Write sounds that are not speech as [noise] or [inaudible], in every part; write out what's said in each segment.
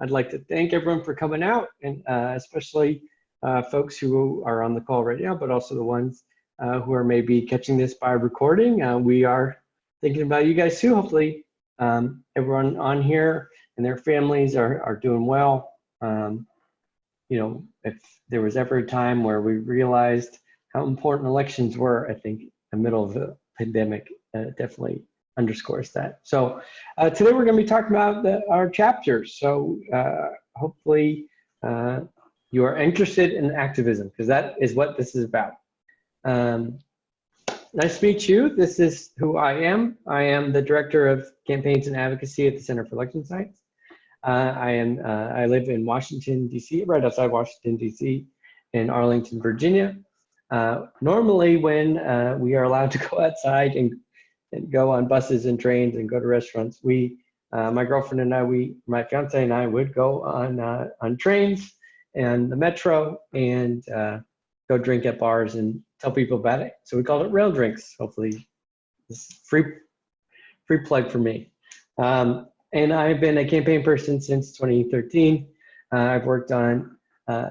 I'd like to thank everyone for coming out and uh, especially uh, folks who are on the call right now, but also the ones uh, who are maybe catching this by recording. Uh, we are thinking about you guys too. Hopefully um, everyone on here and their families are, are doing well. Um, you know, if there was ever a time where we realized how important elections were, I think the middle of the pandemic uh, definitely underscores that. So uh, today we're going to be talking about the, our chapters. So uh, hopefully uh, you are interested in activism because that is what this is about. Um, nice to meet you. This is who I am. I am the Director of Campaigns and Advocacy at the Center for Election Science. Uh, I am. Uh, I live in Washington D.C., right outside Washington D.C., in Arlington, Virginia. Uh, normally, when we are allowed to go outside and, and go on buses and trains and go to restaurants, we, uh, my girlfriend and I, we, my fiance and I, would go on uh, on trains and the metro and go drink at bars and tell people about it. So we called it Rail Drinks. Hopefully, this free free plug for me. Um, and I've been a campaign person since 2013. Uh, I've worked on uh,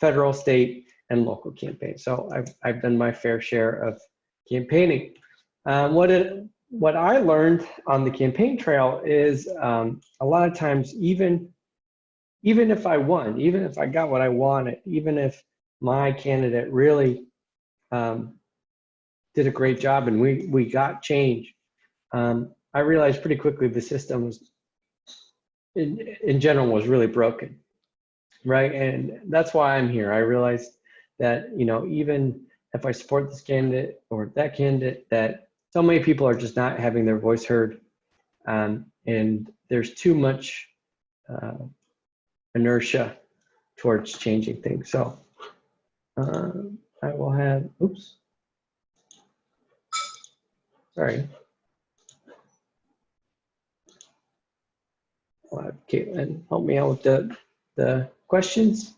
federal, state, and local campaigns. So I've, I've done my fair share of campaigning. Um, what, it, what I learned on the campaign trail is um, a lot of times, even, even if I won, even if I got what I wanted, even if my candidate really um, did a great job and we, we got change, um, I realized pretty quickly the system was in, in general was really broken right? And that's why i'm here. I realized that you know even if i support this candidate or that candidate that so many people are just not having their voice heard um, and there's too much uh, inertia towards changing things so uh, i will have oops sorry I'll have Caitlin help me out with the, the questions.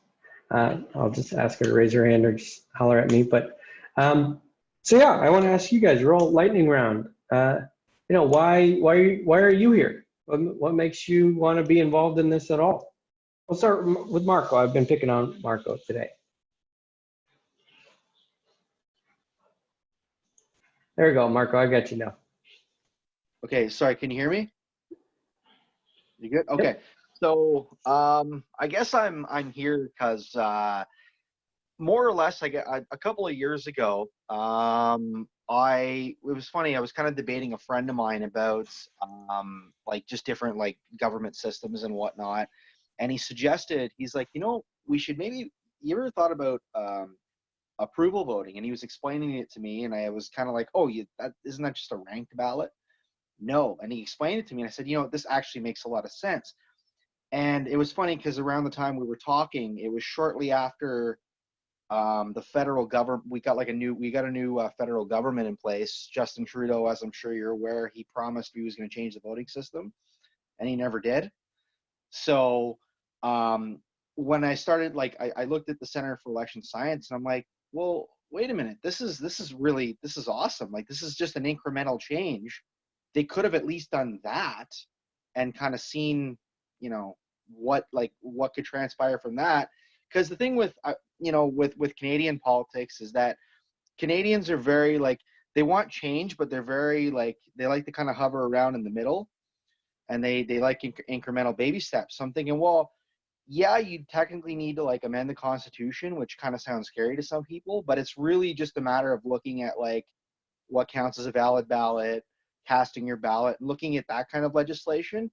Uh, I'll just ask her to raise her hand or just holler at me. But um, so yeah, I want to ask you guys, roll lightning round. Uh, you know, why why why are you here? What, what makes you want to be involved in this at all? We'll start with Marco. I've been picking on Marco today. There we go, Marco. I got you now. Okay, sorry. Can you hear me? You good? Okay. Yep. So um, I guess I'm I'm here because uh, more or less, I get a couple of years ago. Um, I it was funny. I was kind of debating a friend of mine about um, like just different like government systems and whatnot, and he suggested he's like, you know, we should maybe. You ever thought about um, approval voting? And he was explaining it to me, and I was kind of like, oh, you that isn't that just a ranked ballot? no. And he explained it to me. And I said, you know, this actually makes a lot of sense. And it was funny because around the time we were talking, it was shortly after um, the federal government. We got like a new, we got a new uh, federal government in place. Justin Trudeau, as I'm sure you're aware, he promised he was going to change the voting system, and he never did. So um, when I started, like, I, I looked at the Center for Election Science, and I'm like, well, wait a minute, this is this is really this is awesome. Like, this is just an incremental change they could have at least done that and kind of seen you know what like what could transpire from that because the thing with uh, you know with with canadian politics is that canadians are very like they want change but they're very like they like to kind of hover around in the middle and they they like inc- incremental baby steps so i'm thinking well yeah you technically need to like amend the constitution which kind of sounds scary to some people but it's really just a matter of looking at like what counts as a valid ballot casting your ballot, looking at that kind of legislation.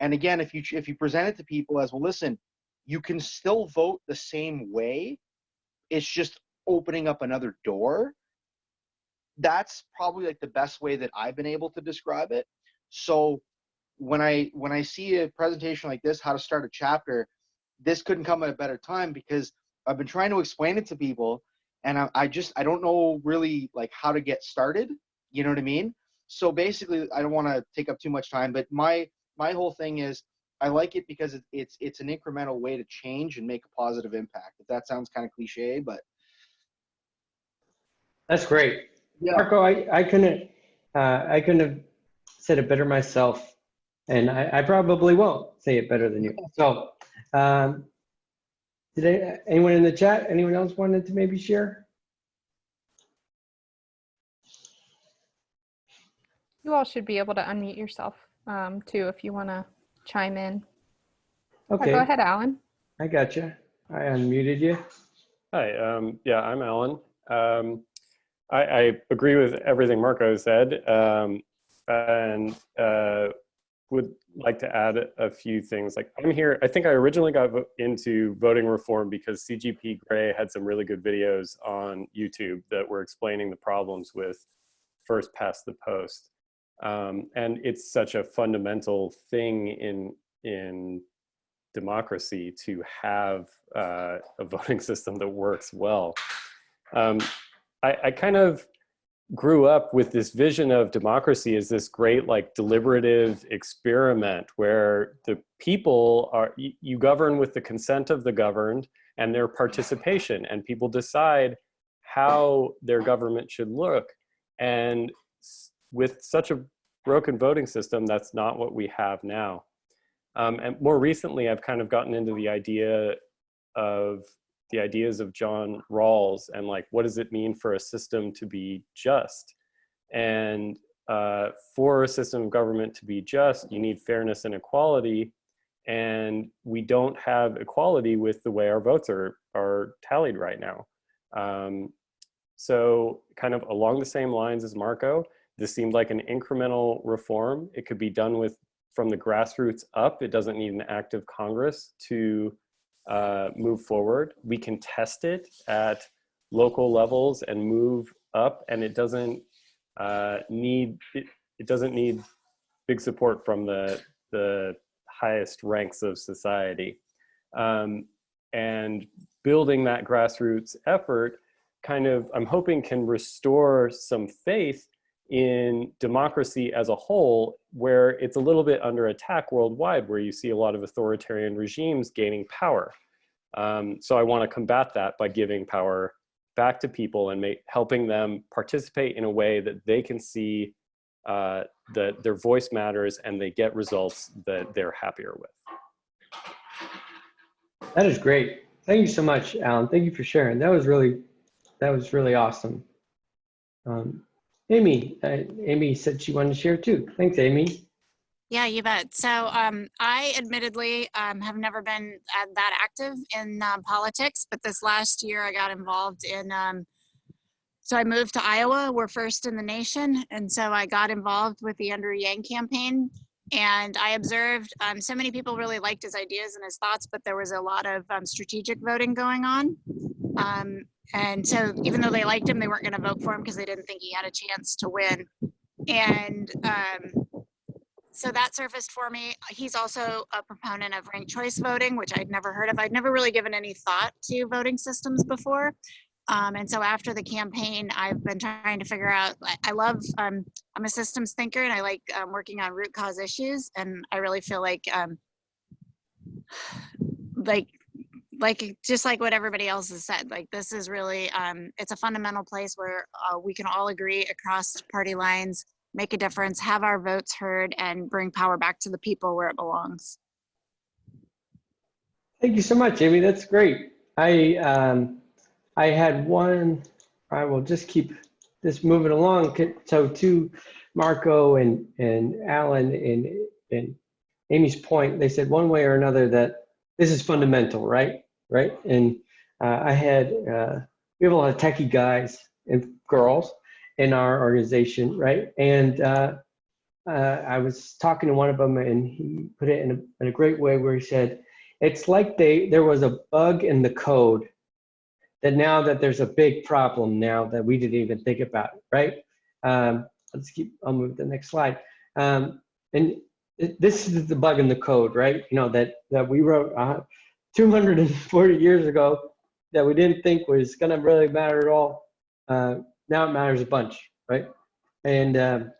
And again, if you if you present it to people as well, listen, you can still vote the same way. It's just opening up another door. That's probably like the best way that I've been able to describe it. So when I when I see a presentation like this, how to start a chapter, this couldn't come at a better time because I've been trying to explain it to people, and I, I just I don't know really like how to get started. You know what I mean? so basically i don't want to take up too much time but my my whole thing is i like it because it's it's an incremental way to change and make a positive impact if that sounds kind of cliche but that's great yeah. marco i i couldn't uh, i couldn't have said it better myself and I, I probably won't say it better than you so Um, did I- anyone in the chat, anyone else wanted to maybe share? You all should be able to unmute yourself um, too if you want to chime in. Yeah, Okay, Go ahead, Alan. I got you. I unmuted you. Hi, um, yeah, I'm Alan. Um, I, I agree with everything Marco said, um, and uh, would like to add a few things. Like I'm here, I think I originally got vo- into voting reform because CGP Grey had some really good videos on YouTube that were explaining the problems with first past the post. Um, and it's such a fundamental thing in in democracy to have uh, a [laughs] voting system that works well. Um, I, I kind of grew up with this vision of democracy as this great like deliberative experiment where the people are you, you govern with the consent of the governed and their participation and people decide how their government should look and with such a broken voting system that's not what we have now um, and more recently, I've kind of gotten into the idea of the ideas of John Rawls and like, what does it mean for a system to be just? And uh, for a system of government to be just, you need fairness and equality. And we don't have equality with the way our votes are, are tallied right now. Um, so kind of along the same lines as Marco, this seemed like an incremental reform. It could be done with from the grassroots up. It doesn't need an active Congress to uh, move forward. We can test it at local levels and move up, and it doesn't uh, need it, it doesn't need big support from the the highest ranks of society. Um, and building that grassroots effort kind of, I'm hoping can restore some faith in democracy as a whole, where it's a little bit under attack worldwide, where you see a lot of authoritarian regimes gaining power. Um, so I want to combat that by giving power back to people and make, helping them participate in a way that they can see uh, that their voice matters and they get results that they're happier with. That is great. Thank you so much, Alan. Thank you for sharing. That was really, that was really awesome. Um, Amy, uh, Amy said she wanted to share too. Thanks, Amy. Yeah, you bet. So um, I admittedly um, have never been uh, that active in um, politics, but this last year I got involved in. Um, so I moved to Iowa. We're first in the nation, and so I got involved with the Andrew Yang campaign. And I observed um, so many people really liked his ideas and his thoughts, but there was a lot of um, strategic voting going on. And so even though they liked him, they weren't going to vote for him because they didn't think he had a chance to win. And um, so that surfaced for me. He's also a proponent of ranked choice voting, which I'd never heard of. I'd never really given any thought to voting systems before. Um, and so after the campaign, I've been trying to figure out, I, I love, um, I'm a systems thinker and I like um, working on root cause issues. And I really feel like, um, like, like just like what everybody else has said, like this is really, um, it's a fundamental place where uh, we can all agree across party lines make a difference, have our votes heard, and bring power back to the people where it belongs. Thank you so much, Amy. That's great. I um, I had one. I will just keep this moving along. So to Marco and and Alan and and Amy's point, they said one way or another that this is fundamental, right? Right. And uh, I had uh, we have a lot of techie guys and girls in our organization, right? And uh, uh, I was talking to one of them, and he put it in a, in a great way where he said, "It's like they there was a bug in the code that now that there's a big problem now that we didn't even think about, right? Um, let's keep. I'll move to the next slide. Um, and this is the bug in the code, right? You know that that we wrote uh, 240 years ago that we didn't think was going to really matter at all. Uh, now it matters a bunch, right? And um,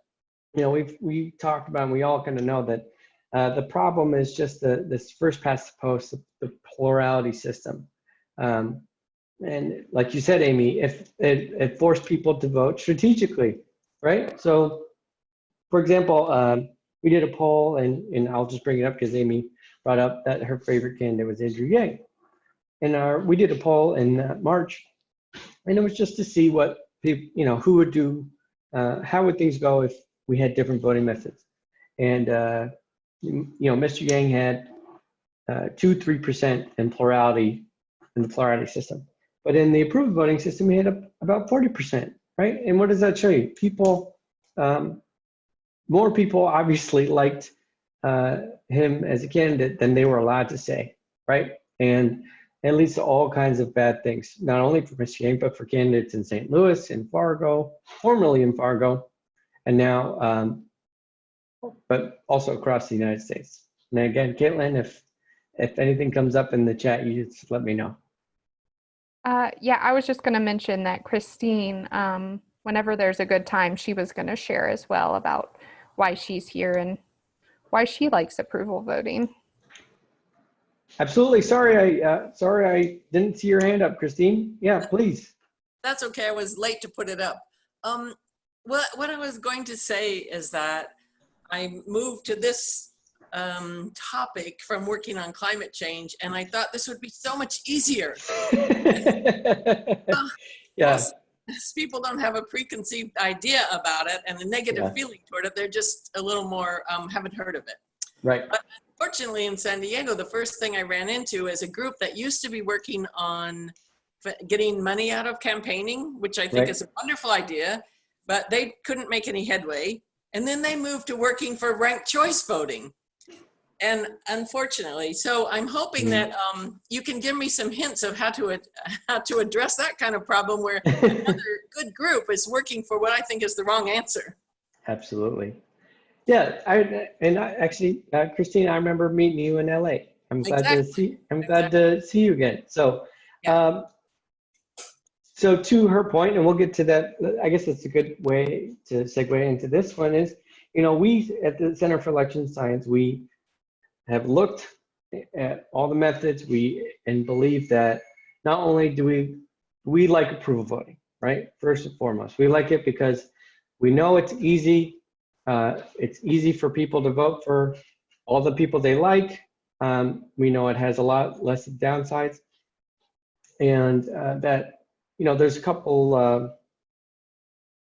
you know, we've we talked about, and we all kind of know that uh, the problem is just the this first past the post, the, the plurality system. Um, and like you said, Amy, if it, it forced people to vote strategically, right? So, for example, um, we did a poll, and and I'll just bring it up because Amy brought up that her favorite candidate was Andrew Yang. And our, we did a poll in uh, March, and it was just to see what people, you know, who would do, uh, how would things go if we had different voting methods. And, uh, you know, Mr. Yang had uh, two, 3% in plurality, in the plurality system. But in the approved voting system, we had a, about 40%, right? And what does that show you? People, um, more people obviously liked uh, him as a candidate than they were allowed to say, right? And it leads to all kinds of bad things, not only for. Yang, but for candidates in St. Louis, in Fargo, formerly in Fargo, and now, um, but also across the United States. And again, Caitlin, if if anything comes up in the chat, you just let me know. Uh, yeah, I was just going to mention that Christine, um, whenever there's a good time, she was going to share as well about why she's here and why she likes approval voting. Absolutely. Sorry, I uh, sorry I didn't see your hand up, Christine. Yeah, please. That's okay. I was late to put it up. Um, what, what I was going to say is that I moved to this um, topic from working on climate change, and I thought this would be so much easier. [laughs] [laughs] yeah. Plus, people don't have a preconceived idea about it and a negative Yeah. feeling toward it. They're just a little more, um, haven't heard of it. Right. But Fortunately, in San Diego, the first thing I ran into is a group that used to be working on f- getting money out of campaigning, which I think Right. is a wonderful idea, but they couldn't make any headway. And then they moved to working for ranked choice voting. And unfortunately, so I'm hoping Mm. that um, you can give me some hints of how to [laughs] how to address that kind of problem where [laughs] another good group is working for what I think is the wrong answer. Absolutely. Yeah, I and I actually, uh, Christine, I remember meeting you in LA. I'm glad to see. I'm glad to see you again. So, Yeah. um, so to her point, and we'll get to that. I guess that's a good way to segue into this one. Is you know we at the Center for Election Science we have looked at all the methods we and believe that not only do we we like approval voting, right? First and foremost, we like it because we know it's easy. Uh, it's easy for people to vote for all the people they like. Um, we know it has a lot less downsides, and uh, that you know there's a couple. Uh,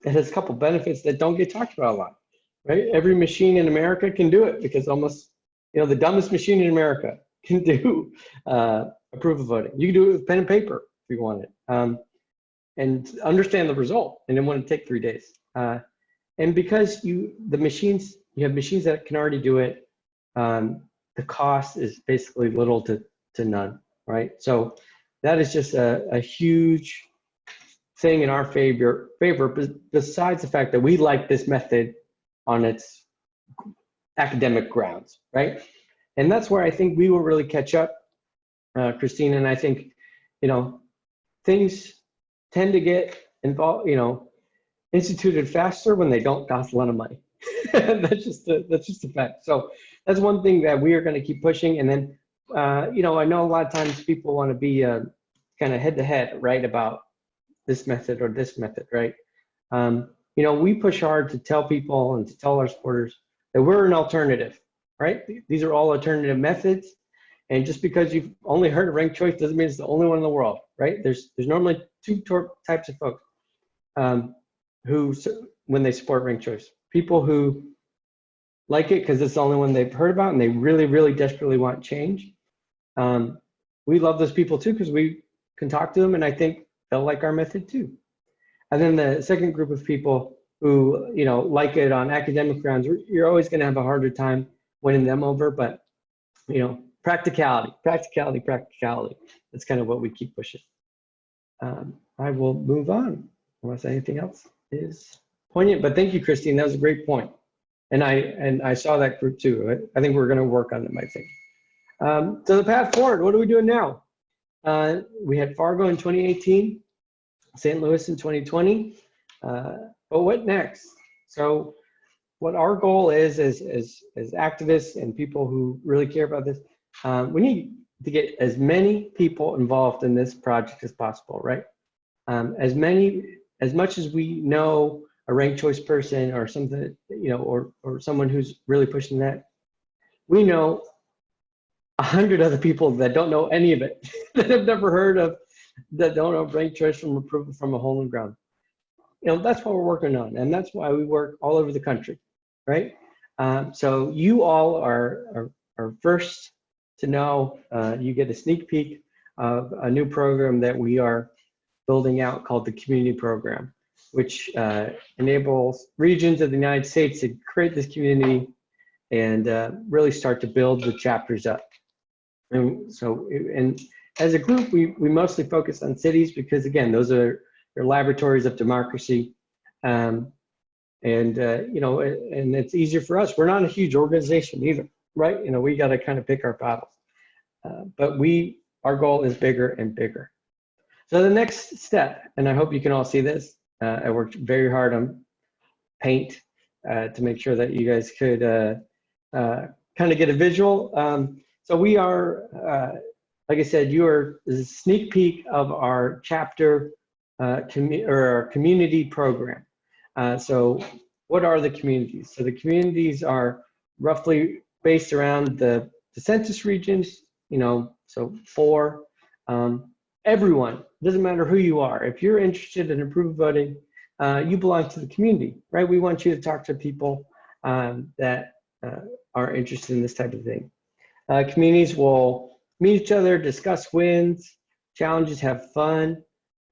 it has a couple benefits that don't get talked about a lot, right? Every machine in America can do it because almost you know the dumbest machine in America [laughs] can do uh, approval voting. You can do it with pen and paper if you want it, um, and understand the result, and it wouldn't take three days. Uh, and because you the machines you have machines that can already do it um, the cost is basically little to, to none right so that is just a, a huge thing in our favor favor bes- besides the fact that we like this method on its academic grounds right and that's where i think we will really catch up uh, christine and i think you know things tend to get involved you know instituted faster when they don't cost a lot of money. [laughs] that's just a, that's just a fact. So that's one thing that we are going to keep pushing. And then, uh, you know, I know a lot of times people want to be uh, kind of head to head, right, about this method or this method, right? Um, you know, we push hard to tell people and to tell our supporters that we're an alternative, right? These are all alternative methods. And just because you've only heard of ranked choice doesn't mean it's the only one in the world, right? There's there's normally two types of folks. Um, who when they support ranked choice people who like it because it's the only one they've heard about and they really really desperately want change um, we love those people too because we can talk to them and i think they'll like our method too and then the second group of people who you know like it on academic grounds you're always going to have a harder time winning them over but you know practicality practicality practicality that's kind of what we keep pushing um, i will move on unless anything else is poignant. But thank you, Christine. That was a great. And I and I saw that group too. I, I think we're going to work on them. I think. Um, so the path forward. What are we doing now? Uh, we had Fargo in 2018, St. Louis in 2020. Uh, but what next? So what our goal is, as as as activists and people who really care about this, um, we need to get as many people involved in this project as possible, right? Um, as many as much as we know a ranked choice person or something, you know, or or someone who's really pushing that, we know a hundred other people that don't know any of it, [laughs] that have never heard of, that don't know ranked choice from approval from a hole in the ground. You know, that's what we're working on, and that's why we work all over the country, right? Um, so you all are, are, are first to know, uh, you get a sneak peek of a new program that we are building out called the community program, which uh, enables regions of the United States to create this community and uh, really start to build the chapters up. And so, and as a group, we, we mostly focus on cities because again, those are your laboratories of democracy. Um, and, uh, you know, and it's easier for us. We're not a huge organization either, right? You know, we got to kind of pick our battles. Uh, but we, our goal is bigger and bigger. So the next step, and I hope you can all see this, uh, I worked very hard on paint uh, to make sure that you guys could uh, uh, kind of get a visual. Um, so we are, like I said, you are this is a sneak peek of our chapter uh, commu or community program. Uh, so what are the communities? So the communities are roughly based around the, the census regions, you know, so four. Um, everyone, doesn't matter who you are, if you're interested in approved voting, uh, you belong to the community, right? We want you to talk to people um, that uh, are interested in this type of thing. Uh, communities will meet each other, discuss wins, challenges, have fun,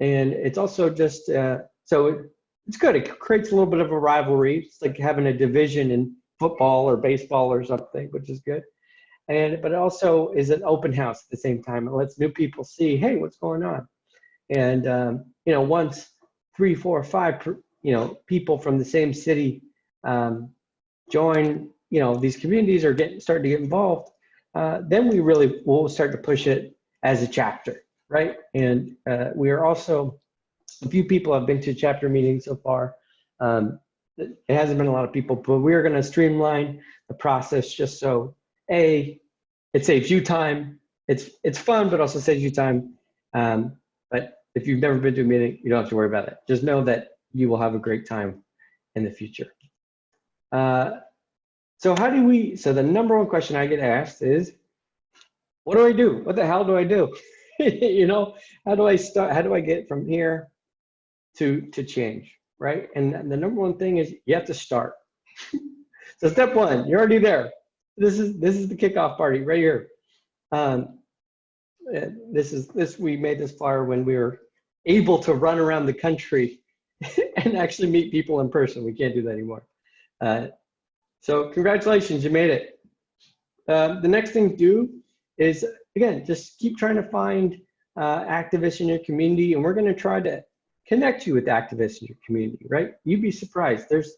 and it's also just uh, so it, it's good. It creates a little bit of a rivalry. It's like having a division in football or baseball or something, which is good. And but it also is an open house at the same time. It lets new people see, hey, what's going on? And um, you know, once three, four, five, you know, people from the same city um, join, you know, these communities are getting starting to get involved, uh, then we really will start to push it as a chapter, right? And uh, we are also, a few people have been to chapter meetings so far. Um, it hasn't been a lot of people, but we're going to streamline the process just so a it saves you time. It's it's fun, but also saves you time. Um, but if you've never been to a meeting, you don't have to worry about it. Just know that you will have a great time in the future. Uh, so how do we, so the number one question I get asked is, what do I do? What the hell do I do? [laughs] you know, how do I start, how do I get from here to, to change, right? And the number one thing is you have to start. [laughs] so step one, you're already there. This is, this is the kickoff party right here. Um, this is this we made this flyer when we were able to run around the country [laughs] and actually meet people in person. We can't do that anymore. Uh, so congratulations, you made it. Uh, the next thing to do is, again, just keep trying to find uh, activists in your community, and we're going to try to connect you with activists in your community, right? You'd be surprised. There's,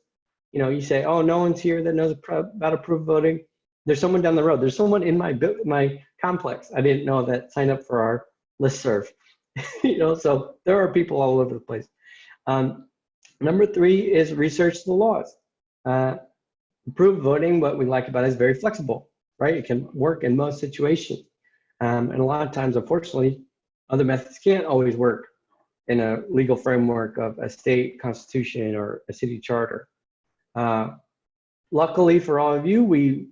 you know, you say, oh, no one's here that knows about approved voting. There's someone down the road. There's someone in my my complex. I didn't know that signed up for our listserv. [laughs] you know, so there are people all over the place. Um, number three is research the laws. Uh, approved voting, what we like about it is very flexible, right? It can work in most situations. Um, and a lot of times, unfortunately, other methods can't always work in a legal framework of a state constitution or a city charter. Uh, luckily for all of you, we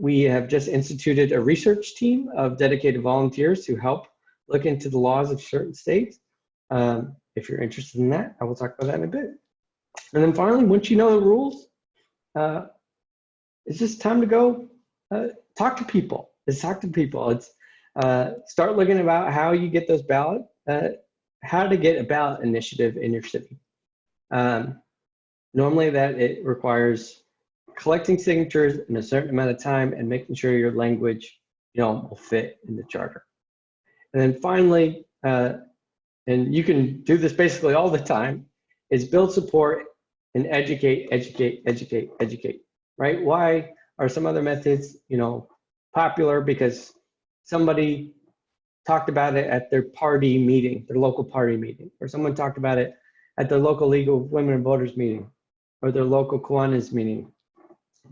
we have just instituted a research team of dedicated volunteers to help look into the laws of certain states. Um, if you're interested in that, I will talk about that in a bit. And then finally, once you know the rules, uh, it's just time to go uh, talk to people. It's talk to people. It's uh, start looking about how you get those ballot, uh, how to get a ballot initiative in your city. Um, normally that it requires collecting signatures in a certain amount of time and making sure your language, you know, will fit in the charter. And then finally, uh, and you can do this basically all the time, is build support and educate, educate, educate, educate, right? Why are some other methods, you know, popular? Because somebody talked about it at their party meeting, their local party meeting, or someone talked about it at their local League of Women and Voters meeting, or their local Kiwanis meeting.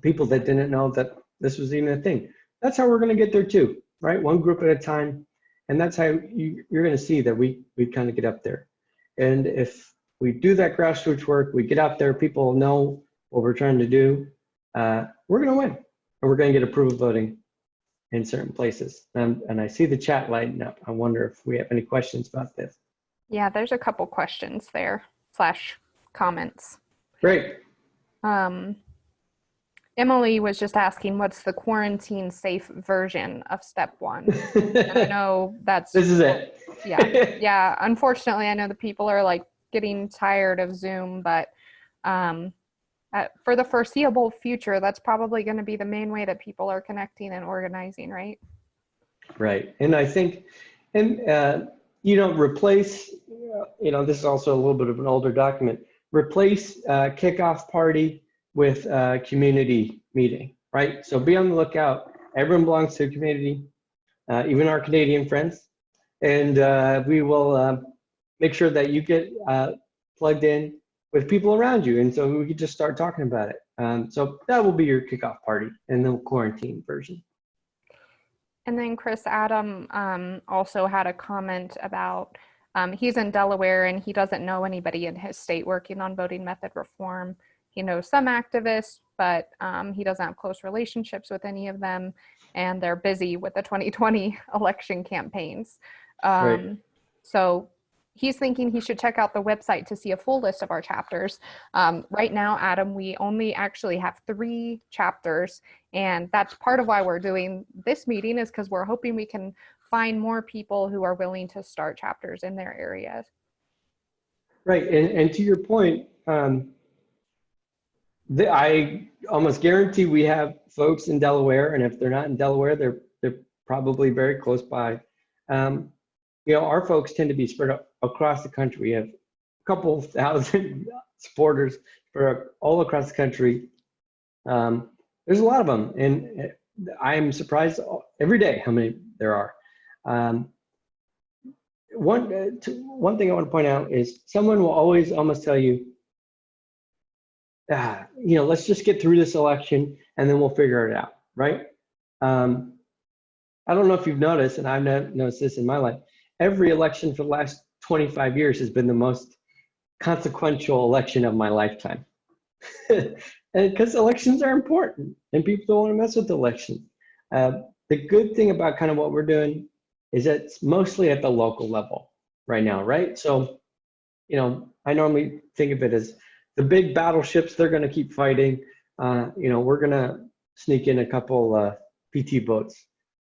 People that didn't know that this was even a thing. That's how we're going to get there too, right? One group at a time. And that's how you, you're going to see that we, we kind of get up there. And if we do that grassroots work, we get out there, people know what we're trying to do, uh, we're going to win and we're going to get approval voting in certain places. Um, and I see the chat lighting up. I wonder if we have any questions about this. Yeah, there's a couple questions there slash comments. Great. Um, Emily was just asking, what's the quarantine safe version of step one? I [laughs] know that's This is it. yeah, yeah. Unfortunately, I know the people are like getting tired of Zoom, but um, uh, for the foreseeable future, that's probably going to be the main way that people are connecting and organizing, right? Right. And I think, and, uh, you know, replace, you know, this is also a little bit of an older document, replace uh, kickoff party with community meeting, right? So be on the lookout. Everyone belongs to a community, uh, even our Canadian friends. And uh, we will uh, make sure that you get plugged in with people around you. And so we could just start talking about it. Um, so that will be your kickoff party and the quarantine version. And then Chris Adam um, also had a comment about um, he's in Delaware and he doesn't know anybody in his state working on voting method reform. He knows some activists, but um, he doesn't have close relationships with any of them, and they're busy with the 2020 [laughs] election campaigns. Um, Right. So he's thinking he should check out the website to see a full list of our chapters. Um, right now, Adam, we only actually have three chapters, and that's part of why we're doing this meeting is because we're hoping we can find more people who are willing to start chapters in their areas. Right, and, and to your point, um, the, I almost guarantee we have folks in Delaware, and if they're not in Delaware, they're they're probably very close by. Um, you know, our folks tend to be spread out across the country. We have a couple thousand [laughs] supporters for all across the country. Um, there's a lot of them, and I'm surprised every day how many there are. Um, one uh, one thing I want to point out is someone will always almost tell you, ah, you know, let's just get through this election and then we'll figure it out, right? Um, I don't know if you've noticed, and I've no- noticed this in my life. Every election for the last 25 years has been the most consequential election of my lifetime. [laughs] and because elections are important and people don't want to mess with elections. Uh, the good thing about kind of what we're doing is it's mostly at the local level right now, right? So, you know, I normally think of it as the big battleships, they're going to keep fighting. Uh, you know, we're going to sneak in a couple uh, PT boats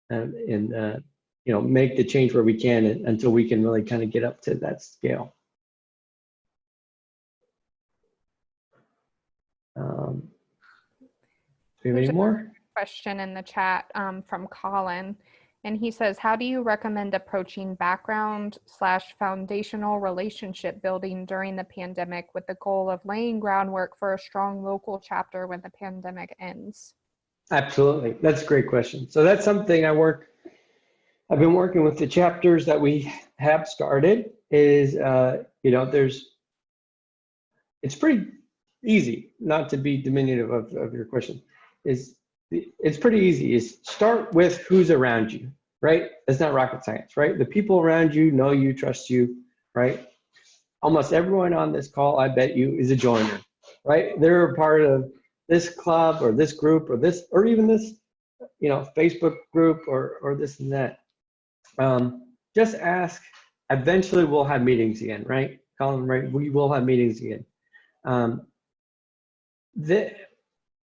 and, and uh, you know, make the change where we can until we can really kind of get up to that scale. Um, do we have any There's more? question in the chat um, from Colin. And he says, how do you recommend approaching background slash foundational relationship building during the pandemic with the goal of laying groundwork for a strong local chapter when the pandemic ends? Absolutely. That's a great question. So that's something I work, I've been working with the chapters that we have started is, uh, you know, there's, it's pretty easy, not to be diminutive of, of your question, is it's pretty easy is start with who's around you, right? It's not rocket science, right? The people around you know you, trust you, right? Almost everyone on this call, I bet you, is a joiner, right? They're a part of this club or this group or this, or even this, you know, Facebook group or, or this and that. Um, just ask, eventually we'll have meetings again, right? Colin, right? We will have meetings again. Um, the,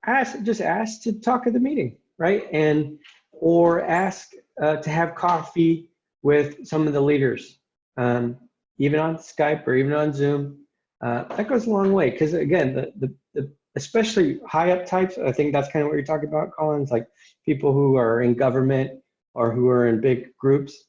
ask, just ask to talk at the meeting, right? And, or ask uh, to have coffee with some of the leaders, um, even on Skype or even on Zoom. Uh, that goes a long way because again, the, the, the especially high up types, I think that's kind of what you're talking about, Collins, like people who are in government or who are in big groups.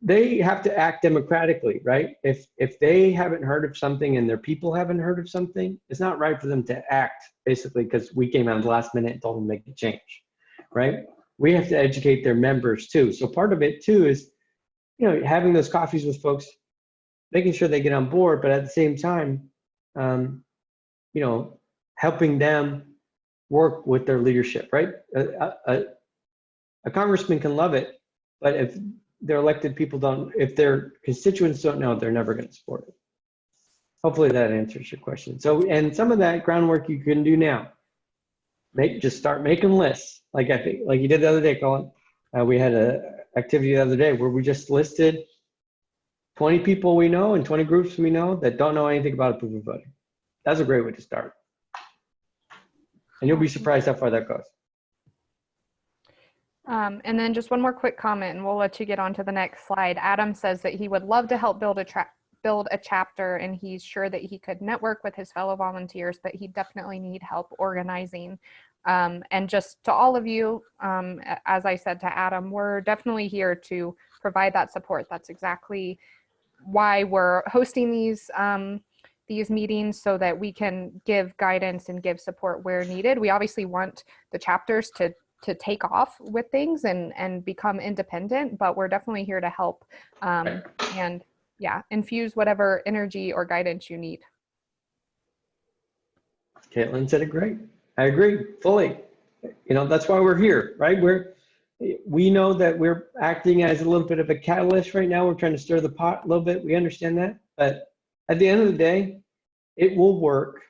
They have to act democratically, right? If if they haven't heard of something and their people haven't heard of something, it's not right for them to act basically because we came out the last minute and told them to make a change, right? We have to educate their members too. So part of it too is, you know, having those coffees with folks, making sure they get on board, but at the same time, um, you know, helping them work with their leadership, right? A, a, a congressman can love it, but if their elected people don't, if their constituents don't know, they're never going to support it. Hopefully that answers your question. So, and some of that groundwork you can do now. make just start making lists. Like I think, like you did the other day, Colin. Uh, we had a activity the other day where we just listed 20 people we know and 20 groups we know that don't know anything about approval voting. That's a great way to start. And you'll be surprised how far that goes. Um, and then just one more quick comment, and we'll let you get on to the next slide. Adam says that he would love to help build a build a chapter, and he's sure that he could network with his fellow volunteers, but he definitely need help organizing. Um, and just to all of you, um, as I said to Adam, we're definitely here to provide that support. That's exactly why we're hosting these um, these meetings so that we can give guidance and give support where needed. We obviously want the chapters to to take off with things and and become independent but we're definitely here to help um, and yeah infuse whatever energy or guidance you need Caitlin said it great. I agree fully. You know, that's why we're here, right? We're, we know that we're acting as a little bit of a catalyst right now. We're trying to stir the pot a little bit. We understand that. But at the end of the day, it will work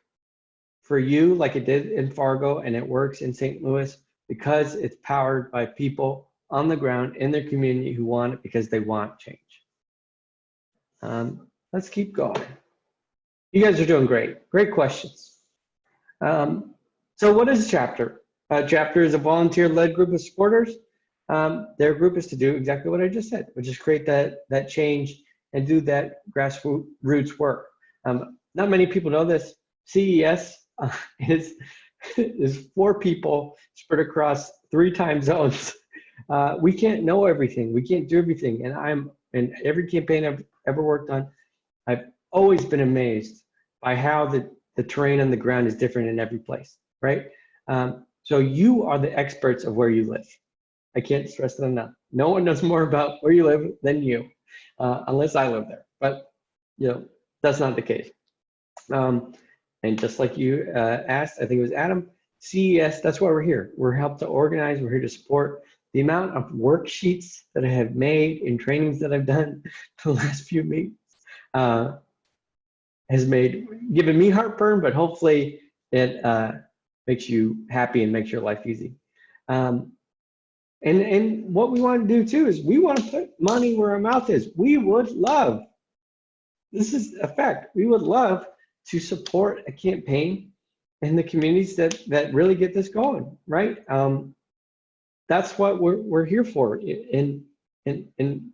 for you like it did in Fargo and it works in St. Louis because it's powered by people on the ground in their community who want it because they want change. Um, let's keep going. You guys are doing great. Great questions. Um, so what is a chapter? A chapter is a volunteer-led group of supporters. Um, their group is to do exactly what I just said, which is create that, that change and do that grassroots work. Um, not many people know this. CES uh, [laughs] is, [laughs] is four people spread across three time zones. [laughs] Uh, we can't know everything. We can't do everything. And I'm in every campaign I've ever worked on, I've always been amazed by how the, the terrain on the ground is different in every place, right? Um, so you are the experts of where you live. I can't stress that enough. No one knows more about where you live than you, uh, unless I live there. But you know that's not the case. Um, and just like you uh, asked, I think it was Adam, CES. That's why we're here. We're helped to organize. We're here to support. The amount of worksheets that I have made in trainings that I've done [laughs] the last few meetings uh, has made given me heartburn, but hopefully it uh, makes you happy and makes your life easy. Um, and and what we want to do too is we want to put money where our mouth is. We would love. This is a fact. We would love to support a campaign in the communities that that really get this going, right? Um, that's what we're we're here for. And and and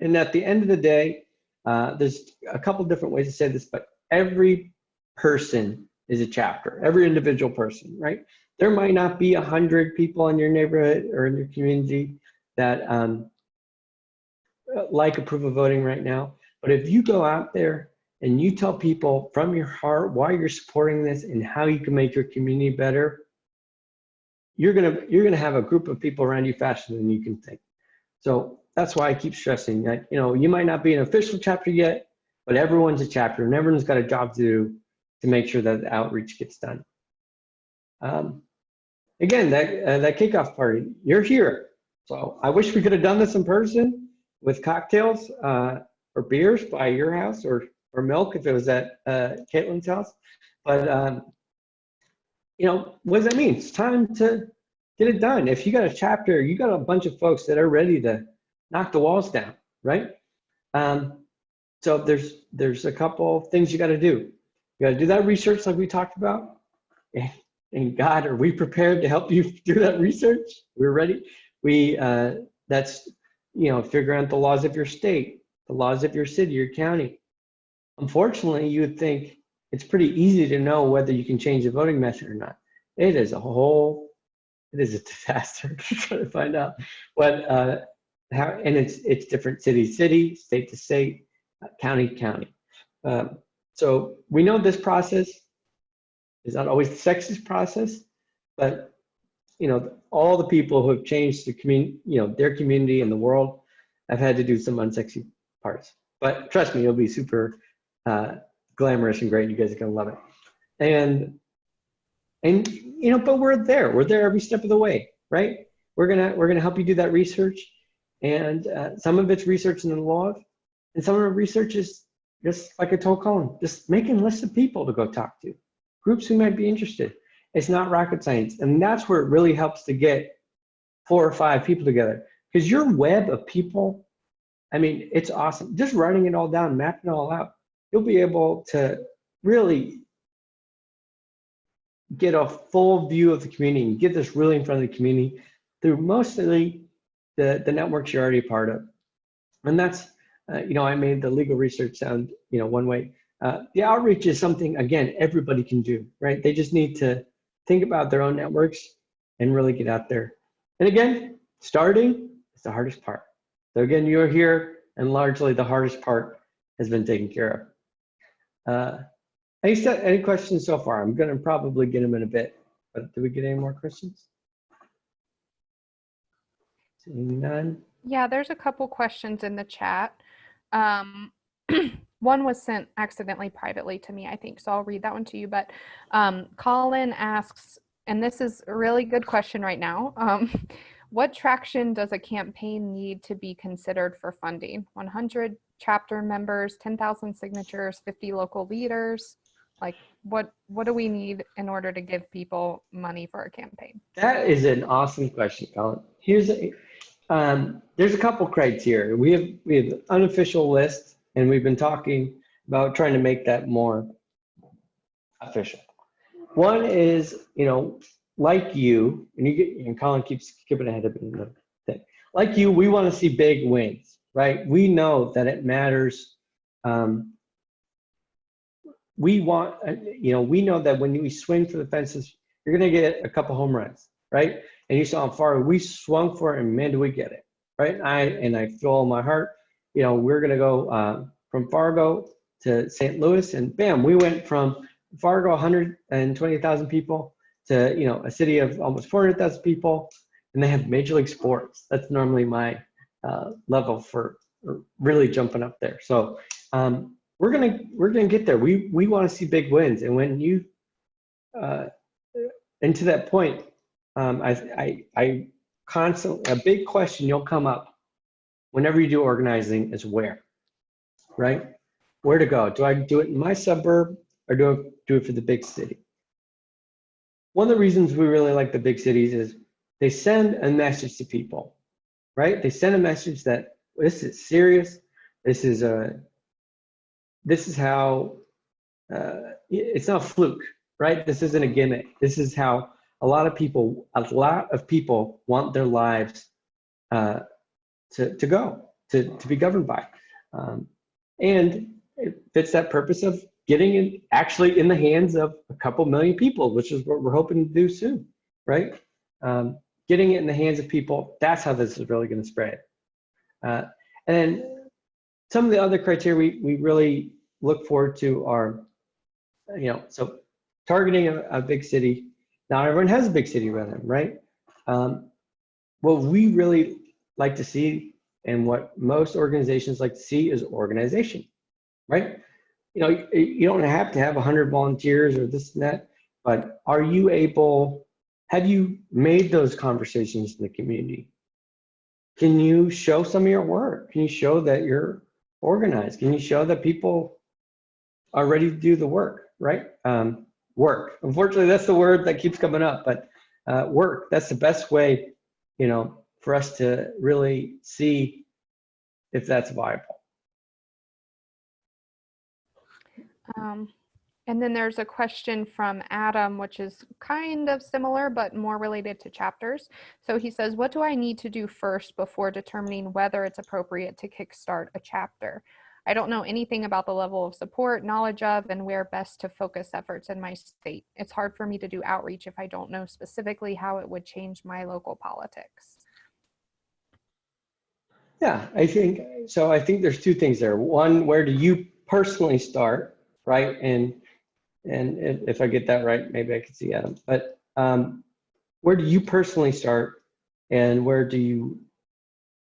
and at the end of the day, uh, there's a couple different ways to say this, but every person is a chapter. Every individual person, right? There might not be a hundred people in your neighborhood or in your community that um, like approval voting right now, but if you go out there and you tell people from your heart why you're supporting this and how you can make your community better, you're gonna you're gonna have a group of people around you faster than you can think. So that's why I keep stressing that you know you might not be an official chapter yet, but everyone's a chapter and everyone's got a job to do to make sure that the outreach gets done. Um, again, that uh, that kickoff party, you're here. So I wish we could have done this in person with cocktails uh, or beers by your house or or milk if it was at uh, Caitlin's house. But um, you know, what does that mean? It's time to get it done. If you got a chapter, you got a bunch of folks that are ready to knock the walls down, right? Um, so there's there's a couple things you got to do. You got to do that research like we talked about. And, and God, are we prepared to help you [laughs] do that research? We're ready. We uh, that's you know figure out the laws of your state, the laws of your city, your county. Unfortunately, you would think it's pretty easy to know whether you can change the voting method or not. It is a whole, it is a [laughs] disaster to try to find out what, uh, how, and it's it's different city to city, state to state, uh, county to county. Um, so we know this process is not always the sexiest process, but you know all the people who have changed the community, you know their community and the world, have had to do some unsexy parts. But trust me, it'll be super uh, glamorous and great. You guys are gonna love it. And and you know, but we're there. We're there every step of the way, right? We're gonna we're gonna help you do that research, and uh, some of it's research in the law, and some of the research is just like I told Colin, just making lists of people to go talk to, groups who might be interested. It's not rocket science. And that's where it really helps to get four or five people together. Because your web of people, I mean, it's awesome. Just writing it all down, mapping it all out, you'll be able to really get a full view of the community and get this really in front of the community through mostly the, the networks you're already a part of. And that's, uh, you know, I made the legal research sound, you know, one way. Uh, the outreach is something, again, everybody can do, right? They just need to think about their own networks and really get out there. And again, starting is the hardest part. So again, you're here and largely the hardest part has been taken care of. Uh, any, any questions so far? I'm gonna probably get them in a bit, but do we get any more questions? Seeing none. Yeah, there's a couple questions in the chat. Um, [clears throat] one was sent accidentally privately to me, I think, so I'll read that one to you. But um, Colin asks, and this is a really good question right now. Um, [laughs] what traction does a campaign need to be considered for funding? 100 chapter members, 10,000 signatures, 50 local leaders? Like what, what do we need in order to give people money for a campaign? That is an awesome question, Colin. Here's a, um, there's a couple criteria. We have we have an unofficial list, and we've been talking about trying to make that more official. One is, you know, like you, and you get, and Colin keeps skipping ahead of me. Like you, we want to see big wins, right? We know that it matters. Um, we want, uh, you know, we know that when we swing for the fences, you're going to get a couple home runs, right? And you saw how far we swung for it, and man, do we get it, right? I and I feel all my heart, you know, we're going to go uh, from Fargo to St. Louis, and bam, we went from Fargo 120,000 people to you know a city of almost 400,000 people, and they have Major League Sports. That's normally my uh, level for really jumping up there. So um, we're gonna we're gonna get there. We we want to see big wins, and when you uh, and to that point, um, I, I, I constantly, a big question you'll come up whenever you do organizing is where, right? Where to go? Do I do it in my suburb or do I do it for the big city? One of the reasons we really like the big cities is they send a message to people, right? They send a message that this is serious. This is a, this is how, uh, it's not a fluke, right? This isn't a gimmick. This is how a lot of people, a lot of people want their lives uh, to, to go, to, to be governed by. Um, and it fits that purpose of getting it actually in the hands of a couple million people, which is what we're hoping to do soon, right? Um, getting it in the hands of people, that's how this is really gonna spread. Uh, and then some of the other criteria we, we really look forward to are, you know, so targeting a, a big city, not everyone has a big city them, right? Um, what we really like to see and what most organizations like to see is organization, right? You know, you, you don't have to have 100 volunteers or this and that, but are you able, have you made those conversations in the community? Can you show some of your work? Can you show that you're organized? Can you show that people are ready to do the work, right? Um, work. Unfortunately, that's the word that keeps coming up, but uh, work, that's the best way, you know, for us to really see if that's viable. Um, and then there's a question from Adam, which is kind of similar, but more related to chapters. So he says, what do I need to do first before determining whether it's appropriate to kickstart a chapter? I don't know anything about the level of support, knowledge of, and where best to focus efforts in my state. It's hard for me to do outreach if I don't know specifically how it would change my local politics. Yeah, I think, so I think there's two things there. One, where do you personally start, right? And and if, if I get that right, maybe I could see Adam. But um, where do you personally start and where do you,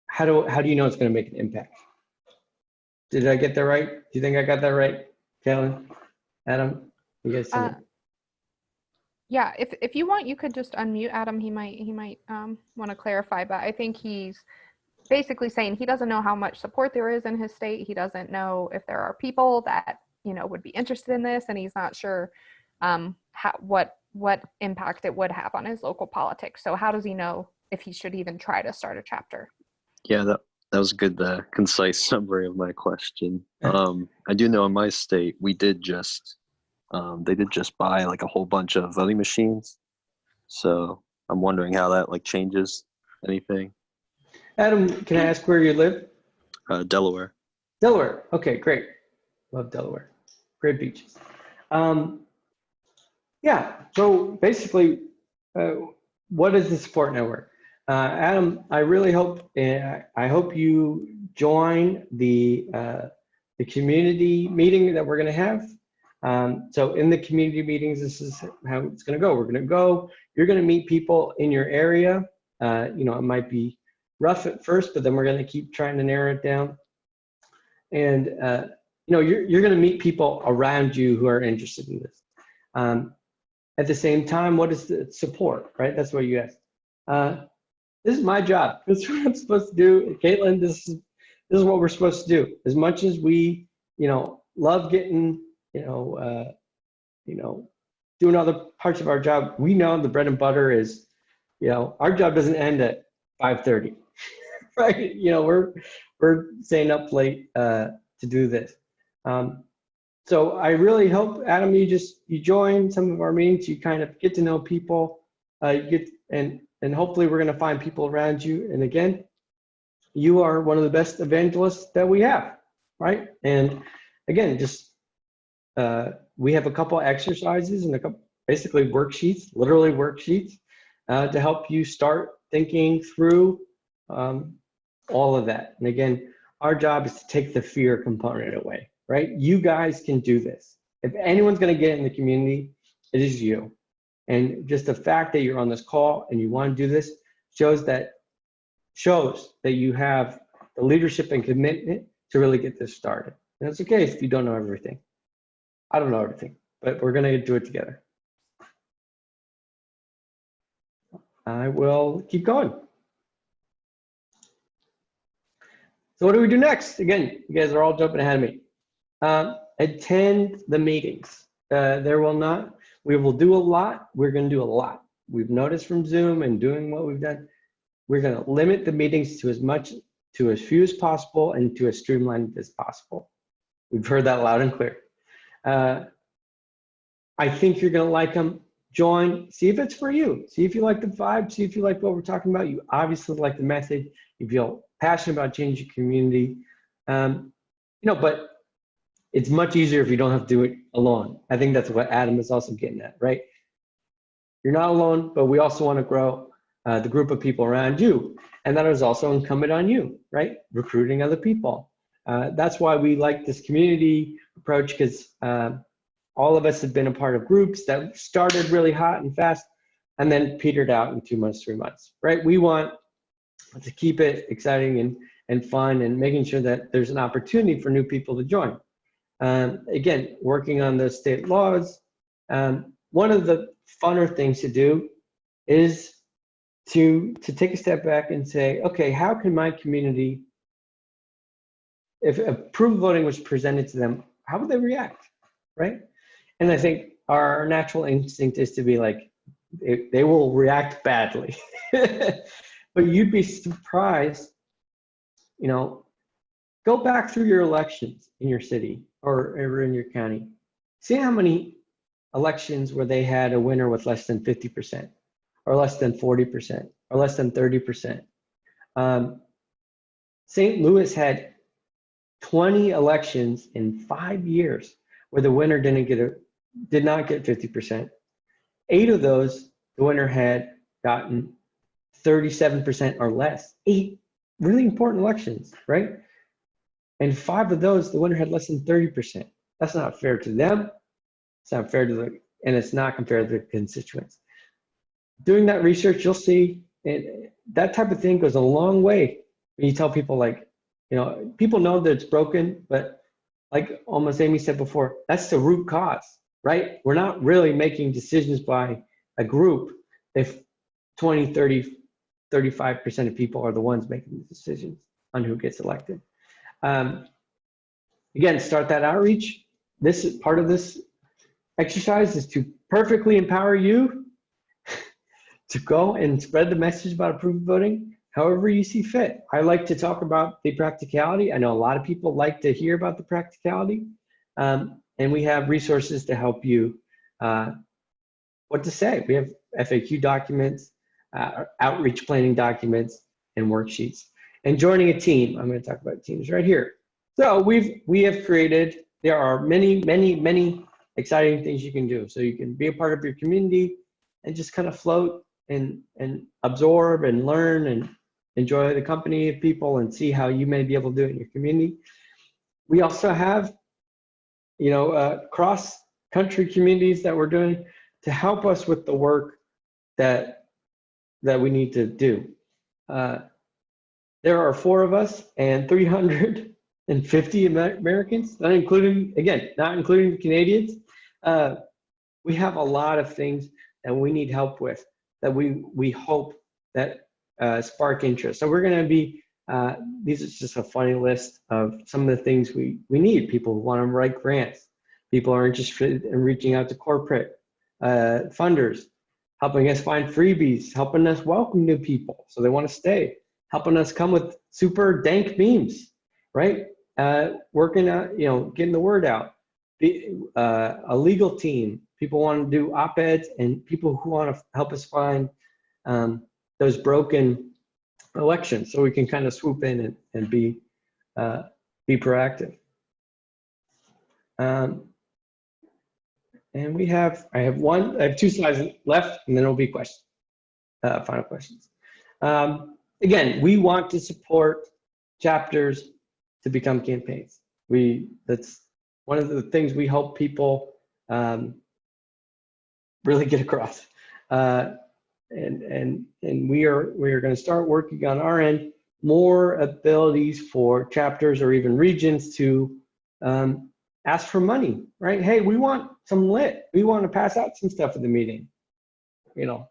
how do, how do you know it's gonna make an impact? Did I get that right? Do you think I got that right? Kellen, Adam, you guys Uh. Yeah, if, if you want, you could just unmute Adam. He might, he might um, want to clarify, but I think he's basically saying he doesn't know how much support there is in his state. He doesn't know if there are people that, you know, would be interested in this and he's not sure um, how, what what impact it would have on his local politics. So how does he know if he should even try to start a chapter? Yeah, that that was a good, uh, concise [laughs] summary of my question. Um, I do know in my state we did just, um, they did just buy like a whole bunch of voting machines. So I'm wondering how that like changes anything. Adam, can I ask where you live? Uh, Delaware. Delaware. Okay, great. Love Delaware. Great beaches. Um, yeah, so basically, uh, what is the support network? Uh, Adam, I really hope uh, I hope you join the uh, the community meeting that we're going to have. Um, so in the community meetings, this is how it's going to go. We're going to go. You're going to meet people in your area. Uh, you know, it might be rough at first, but then we're going to keep trying to narrow it down. And uh, you know, you're you're going to meet people around you who are interested in this. Um, at the same time, what is the support, right? That's what you asked. Uh, this is my job. [laughs] This is what I'm supposed to do. Caitlin, this is this is what we're supposed to do. As much as we, you know, love getting, you know, uh, you know, doing other parts of our job, we know the bread and butter is, you know, our job doesn't end at 5:30, [laughs] right? You know, we're we're staying up late uh, to do this. Um, so I really hope, Adam, you just you join some of our meetings. You kind of get to know people. Uh, you get and and hopefully we're going to find people around you. And again, you are one of the best evangelists that we have, right? And again, just uh, we have a couple exercises and a couple basically worksheets, literally worksheets, uh, to help you start thinking through um, all of that. And again, our job is to take the fear component away, right? You guys can do this. If anyone's going to get in the community, it is you. And just the fact that you're on this call and you want to do this shows that shows that you have the leadership and commitment to really get this started. And it's okay if you don't know everything. I don't know everything, but we're going to do it together. I will keep going. So what do we do next? Again, you guys are all jumping ahead of me. Um, attend the meetings. Uh, there will not, we will do a lot. We're going to do a lot. We've noticed from Zoom and doing what we've done, we're going to limit the meetings to as much, to as few as possible and to as streamlined as possible. We've heard that loud and clear. Uh, I think you're going to like them. Join, see if it's for you. See if you like the vibe, see if you like what we're talking about. You obviously like the message. You feel passionate about changing your community. Um, you know, but it's much easier if you don't have to do it alone. I think that's what Adam is also getting at, right? You're not alone, but we also want to grow uh, the group of people around you. And that is also incumbent on you, right? Recruiting other people. Uh, that's why we like this community approach because uh, all of us have been a part of groups that started really hot and fast and then petered out in two months, three months, right? We want to keep it exciting and, and fun and making sure that there's an opportunity for new people to join. Um, again, working on the state laws. Um, one of the funner things to do is to, to take a step back and say, okay, how can my community, if approval voting was presented to them, how would they react, right? And I think our natural instinct is to be like, they, they will react badly. [laughs] but you'd be surprised, you know, go back through your elections in your city or, ever in your county. See how many elections where they had a winner with less than 50% or less than 40% or less than 30%. Um, St. Louis had 20 elections in five years where the winner didn't get a, did not get 50%. Eight of those, the winner had gotten 37% or less. Eight really important elections, right? And five of those, the winner had less than 30%. That's not fair to them. It's not fair to the, and it's not compared to the constituents. Doing that research, you'll see that type of thing goes a long way when you tell people like, you know, people know that it's broken, but like almost Amy said before, that's the root cause, right? We're not really making decisions by a group if 20, 30, 35% of people are the ones making the decisions on who gets elected. Um, again, start that outreach. This is part of this exercise is to perfectly empower you [laughs] to go and spread the message about approved voting however you see fit. I like to talk about the practicality. I know a lot of people like to hear about the practicality. Um, and we have resources to help you uh, what to say. We have FAQ documents, uh, outreach planning documents, and worksheets. And joining a team, I'm going to talk about teams right here. So we've we have created. There are many, many, many exciting things you can do. So you can be a part of your community and just kind of float and and absorb and learn and enjoy the company of people and see how you may be able to do it in your community. We also have, you know, uh, cross country communities that we're doing to help us with the work that that we need to do. Uh, there are four of us and 350 Americans, not including, again, not including Canadians. Uh, we have a lot of things that we need help with that we, we hope that uh, spark interest. So we're going to be, uh, these are just a funny list of some of the things we, we need. People to write grants. People are interested in reaching out to corporate uh, funders, helping us find freebies, helping us welcome new people so they want to stay, helping us come with super dank memes, right? Uh, working out, you know, getting the word out. Uh, a legal team, people want to do op-eds, and people who want to help us find um, those broken elections so we can kind of swoop in and, and be uh, be proactive. Um, and we have, I have one, I have two slides left and then it'll be questions, uh, final questions. Um, again, we want to support chapters to become campaigns. We, that's one of the things we help people um, really get across. Uh, and, and, and we are, we are gonna start working on our end, more abilities for chapters or even regions to um, ask for money, right? Hey, we want some lit. We want to pass out some stuff at the meeting. You know,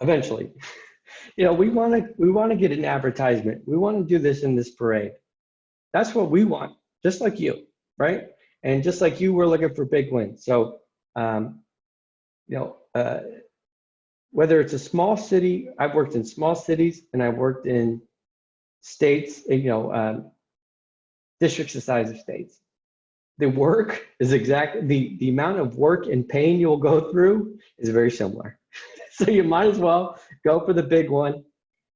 eventually. [laughs] you know, we want to we want to get an advertisement. We want to do this in this parade. That's what we want, just like you, right? And just like you, we're looking for big wins. So, um, you know, uh, whether it's a small city, I've worked in small cities and I've worked in states, you know, um, districts the size of states the work is exactly the the amount of work and pain you'll go through is very similar [laughs] so you might as well go for the big one.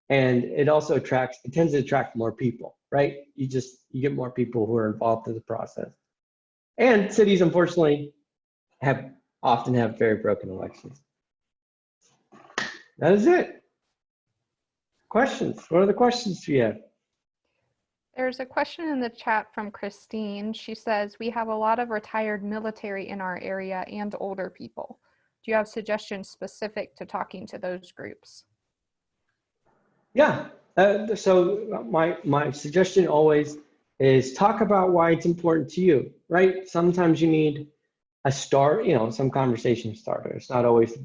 And it also attracts it tends to attract more people right? You just you get more people who are involved in the process. And cities unfortunately have often have very broken elections. That is it. Questions? What are the questions do you have? There's a question in the chat from Christine. She says, we have a lot of retired military in our area and older people. Do you have suggestions specific to talking to those groups? Yeah. Uh, so my my suggestion always is talk about why it's important to you, right? Sometimes you need a start, you know, some conversation starter. It's not always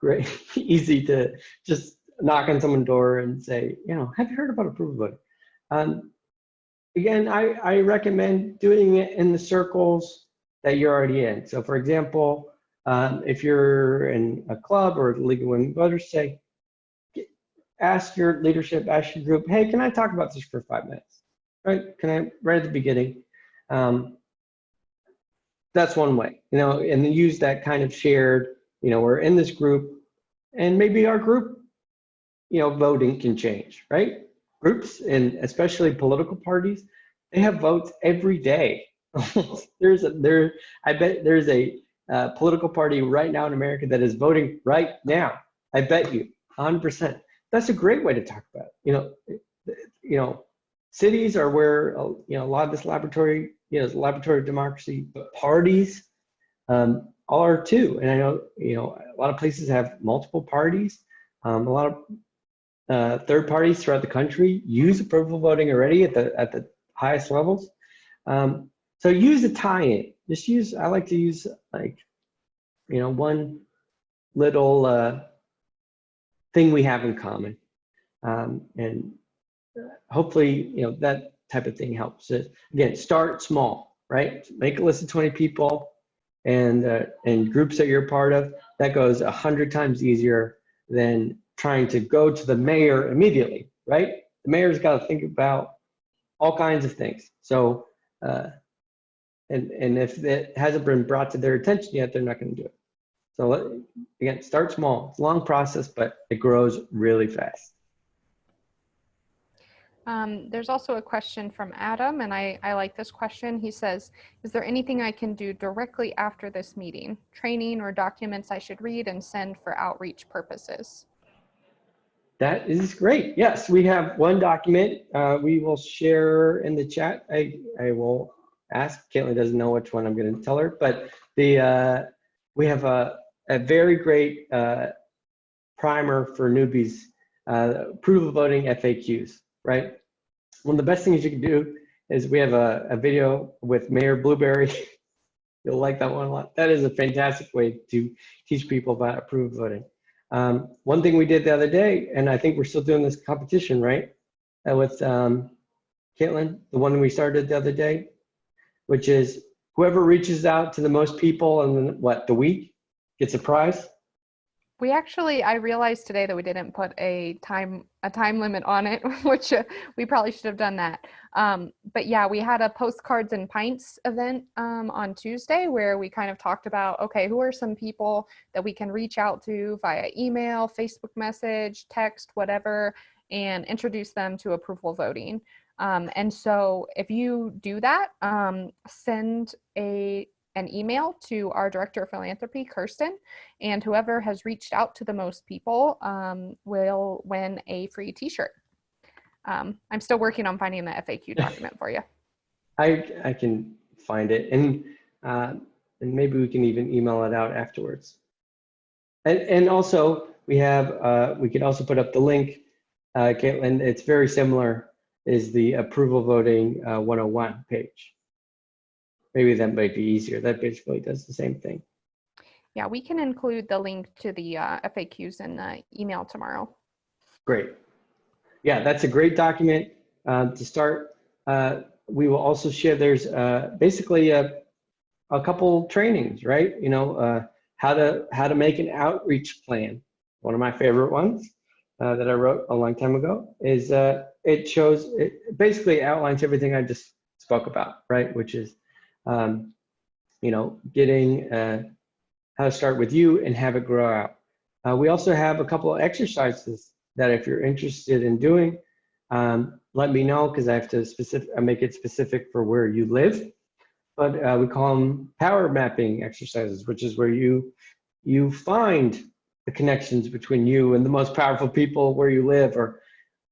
great, [laughs] easy to just knock on someone's door and say, you know, have you heard about approval voting? Um, again, I, I recommend doing it in the circles that you're already in. So for example, um, if you're in a club or the League of Women Voters, say, ask your leadership, ask your group, hey, can I talk about this for five minutes? Right? Can I, right at the beginning? Um, that's one way, you know, and then use that kind of shared, you know, we're in this group and maybe our group, you know, voting can change, right? Groups and especially political parties, they have votes every day. [laughs] there's a, there, I bet there's a uh, political party right now in America that is voting right now. I bet you 100%. That's a great way to talk about it. You know, you know, cities are where uh, you know a lot of this laboratory, you know, laboratory of democracy. But parties um, are too, and I know you know a lot of places have multiple parties. Um, a lot of uh, third parties throughout the country use approval voting already at the at the highest levels. Um, so use a tie-in. Just use. I like to use like, you know, one little uh, thing we have in common, um, and hopefully, you know, that type of thing helps. It, again, start small, right? Make a list of 20 people. and uh, and groups that you're part of, that goes a hundred times easier than trying to go to the mayor immediately, right? The mayor's got to think about all kinds of things. So, uh, and and if it hasn't been brought to their attention yet, they're not going to do it. So let- again, start small. It's a long process, but it grows really fast. Um, there's also a question from Adam, and I, I like this question. He says, Is there anything I can do directly after this meeting? Training or documents I should read and send for outreach purposes? That is great. Yes, we have one document. Uh, we will share in the chat. I, I will ask. Caitlin doesn't know which one I'm going to tell her, but the uh, we have a, a very great uh, primer for newbies, uh, approval voting FAQs, right? One of the best things you can do is we have a, a video with Mayor Blueberry. [laughs] You'll like that one a lot. That is a fantastic way to teach people about approval voting. Um, one thing we did the other day, and I think we're still doing this competition, right? Uh, with um, Caitlin, the one we started the other day, which is whoever reaches out to the most people in what the week gets a prize. We actually, I realized today that we didn't put a time a time limit on it, [laughs] which uh, we probably should have done that. Um, but yeah, we had a postcards and pints event um, on Tuesday where we kind of talked about okay, who are some people that we can reach out to via email, Facebook message, text, whatever, and introduce them to approval voting. Um, and so if you do that, um, send a an email to our director of philanthropy, Kirsten, and whoever has reached out to the most people um, will win a free t-shirt. Um, I'm still working on finding the FAQ [laughs] document for you. I I can find it, and uh, and maybe we can even email it out afterwards. And and also we have uh, we can also put up the link, uh, Caitlin. It's very similar. Is the approval voting uh, 101 page. Maybe that might be easier. That basically does the same thing. Yeah, we can include the link to the uh, FAQs in the email tomorrow. Great. Yeah, that's a great document um, to start. Uh, we will also share, there's uh, basically a, a couple trainings, right? You know, uh, how to how to make an outreach plan. One of my favorite ones uh, that I wrote a long time ago is uh, it shows, it basically outlines everything I just spoke about, right? Which is, um, you know, getting uh, how to start with you and have it grow out. Uh, we also have a couple of exercises that if you're interested in doing, um, let me know because I have to specific, I make it specific for where you live. But uh, we call them power mapping exercises, which is where you you find the connections between you and the most powerful people where you live, or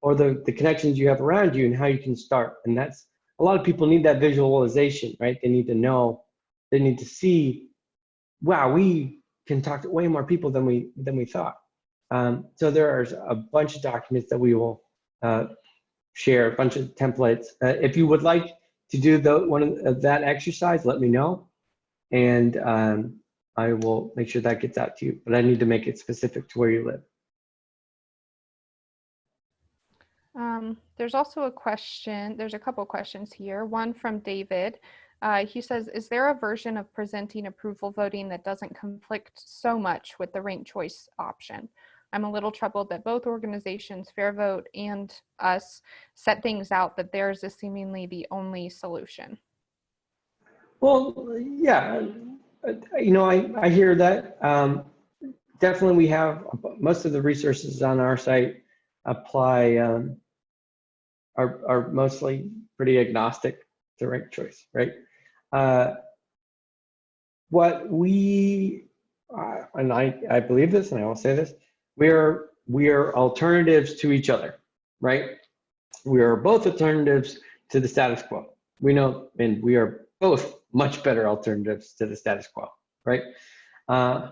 or the the connections you have around you and how you can start. And that's a lot of people need that visualization, right? They need to know, they need to see, wow, we can talk to way more people than we than we thought. Um, so there are a bunch of documents that we will uh, share, a bunch of templates. Uh, if you would like to do the, one of, of that exercise, let me know, and um, I will make sure that gets out to you. But I need to make it specific to where you live. Um, there's also a question, there's a couple questions here. One from David. Uh, he says, is there a version of presenting approval voting that doesn't conflict so much with the ranked choice option? I'm a little troubled that both organizations, Fair Vote and us, set things out that theirs is seemingly the only solution. Well, yeah, you know, I, I hear that. Um, definitely, we have most of the resources on our site apply um, are are mostly pretty agnostic to rank choice, right? Uh, what we uh, and I I believe this, and I will say this: we are we are alternatives to each other, right? We are both alternatives to the status quo. We know, and we are both much better alternatives to the status quo, right? Uh,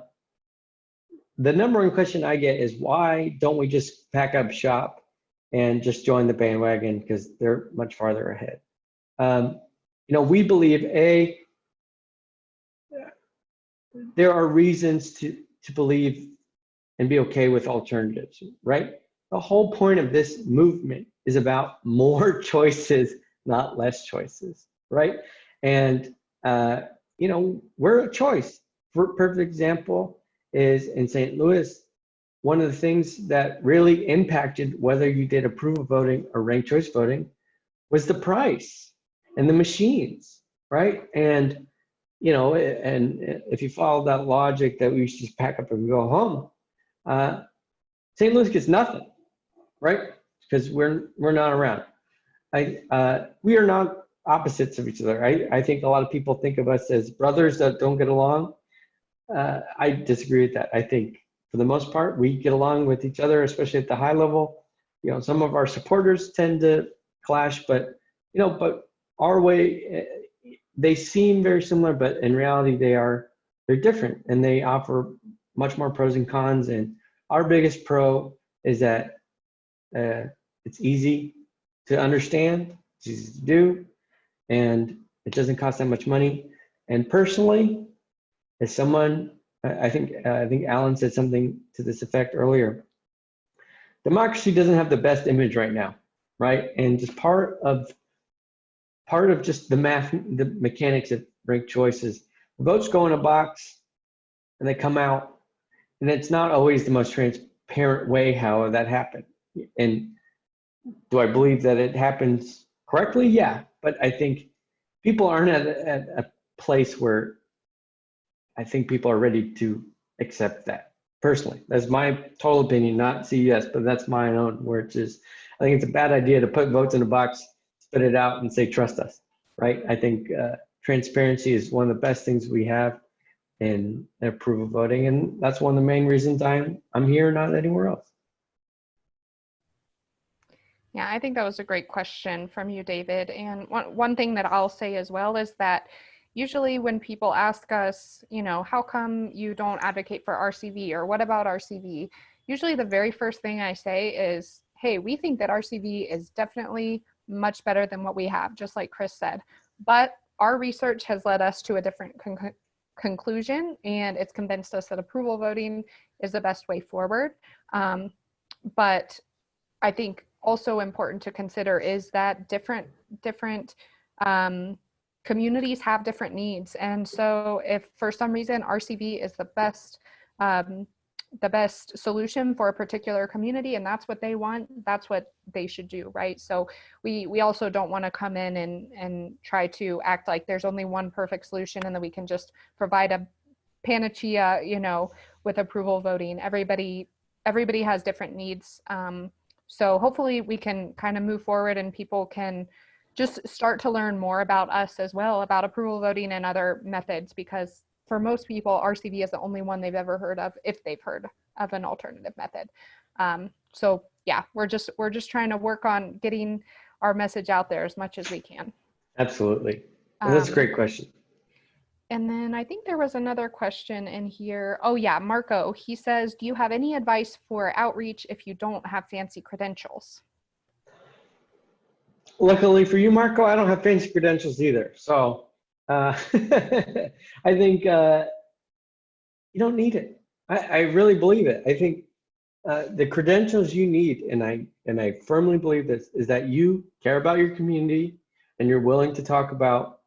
the number one question I get is why don't we just pack up shop and just join the bandwagon because they're much farther ahead. Um, you know, we believe a there are reasons to to believe and be okay with alternatives, right? The whole point of this movement is about more [laughs] choices, not less choices, right? And uh, you know, we're a choice. Per- Perfect example is in St. Louis, one of the things that really impacted whether you did approval voting or ranked choice voting was the price and the machines, right? And, you know, and if you follow that logic that we should just pack up and go home, uh, St. Louis gets nothing, right? Because we're, we're not around. I, uh, we are not opposites of each other. I, I think a lot of people think of us as brothers that don't get along. Uh, I disagree with that. I think for the most part, we get along with each other, especially at the high level. You know, some of our supporters tend to clash, but you know, but our way, eh, they seem very similar, but in reality, they are they're different, and they offer much more pros and cons. And our biggest pro is that uh, it's easy to understand, it's easy to do, and it doesn't cost that much money. And personally, as someone, I think uh, I think Alan said something to this effect earlier. Democracy doesn't have the best image right now, right? And just part of part of just the math, the mechanics of ranked choices. Votes go in a box, and they come out, and it's not always the most transparent way how that happened. And do I believe that it happens correctly? Yeah, but I think people aren't at, a- at a place where I think people are ready to accept that. Personally, that's my total opinion, not CES, but that's my own. Where it's just, I think it's a bad idea to put votes in a box, spit it out, and say trust us, right? I think uh, transparency is one of the best things we have in approval voting, and that's one of the main reasons I'm I'm here, not anywhere else. Yeah, I think that was a great question from you, David. And one, one thing that I'll say as well is that usually when people ask us, you know, how come you don't advocate for RCV or what about RCV? Usually the very first thing I say is, hey, we think that RCV is definitely much better than what we have, just like Chris said. But our research has led us to a different con- conclusion and it's convinced us that approval voting is the best way forward. Um, but I think also important to consider is that different different um, communities have different needs. And so if for some reason rcv is the best um, the best solution for a particular community and that's what they want that's what they should do right? So we we also don't want to come in and and try to act like there's only one perfect solution and that we can just provide a panacea you know with approval voting. Everybody everybody has different needs um, so hopefully we can kind of move forward and people can just start to learn more about us as well, about approval voting and other methods, because for most people, RCV is the only one they've ever heard of, if they've heard of an alternative method. Um, so yeah, we're just we're just trying to work on getting our message out there as much as we can. Absolutely, and that's a Um, great question. And then I think there was another question in here. Oh yeah, Marco, he says, do you have any advice for outreach if you don't have fancy credentials? Luckily for you, Marco, I don't have fancy credentials either. So uh, [laughs] I think uh, you don't need it. I, I really believe it. I think uh, the credentials you need, and I and I firmly believe this, is that you care about your community and you're willing to talk about.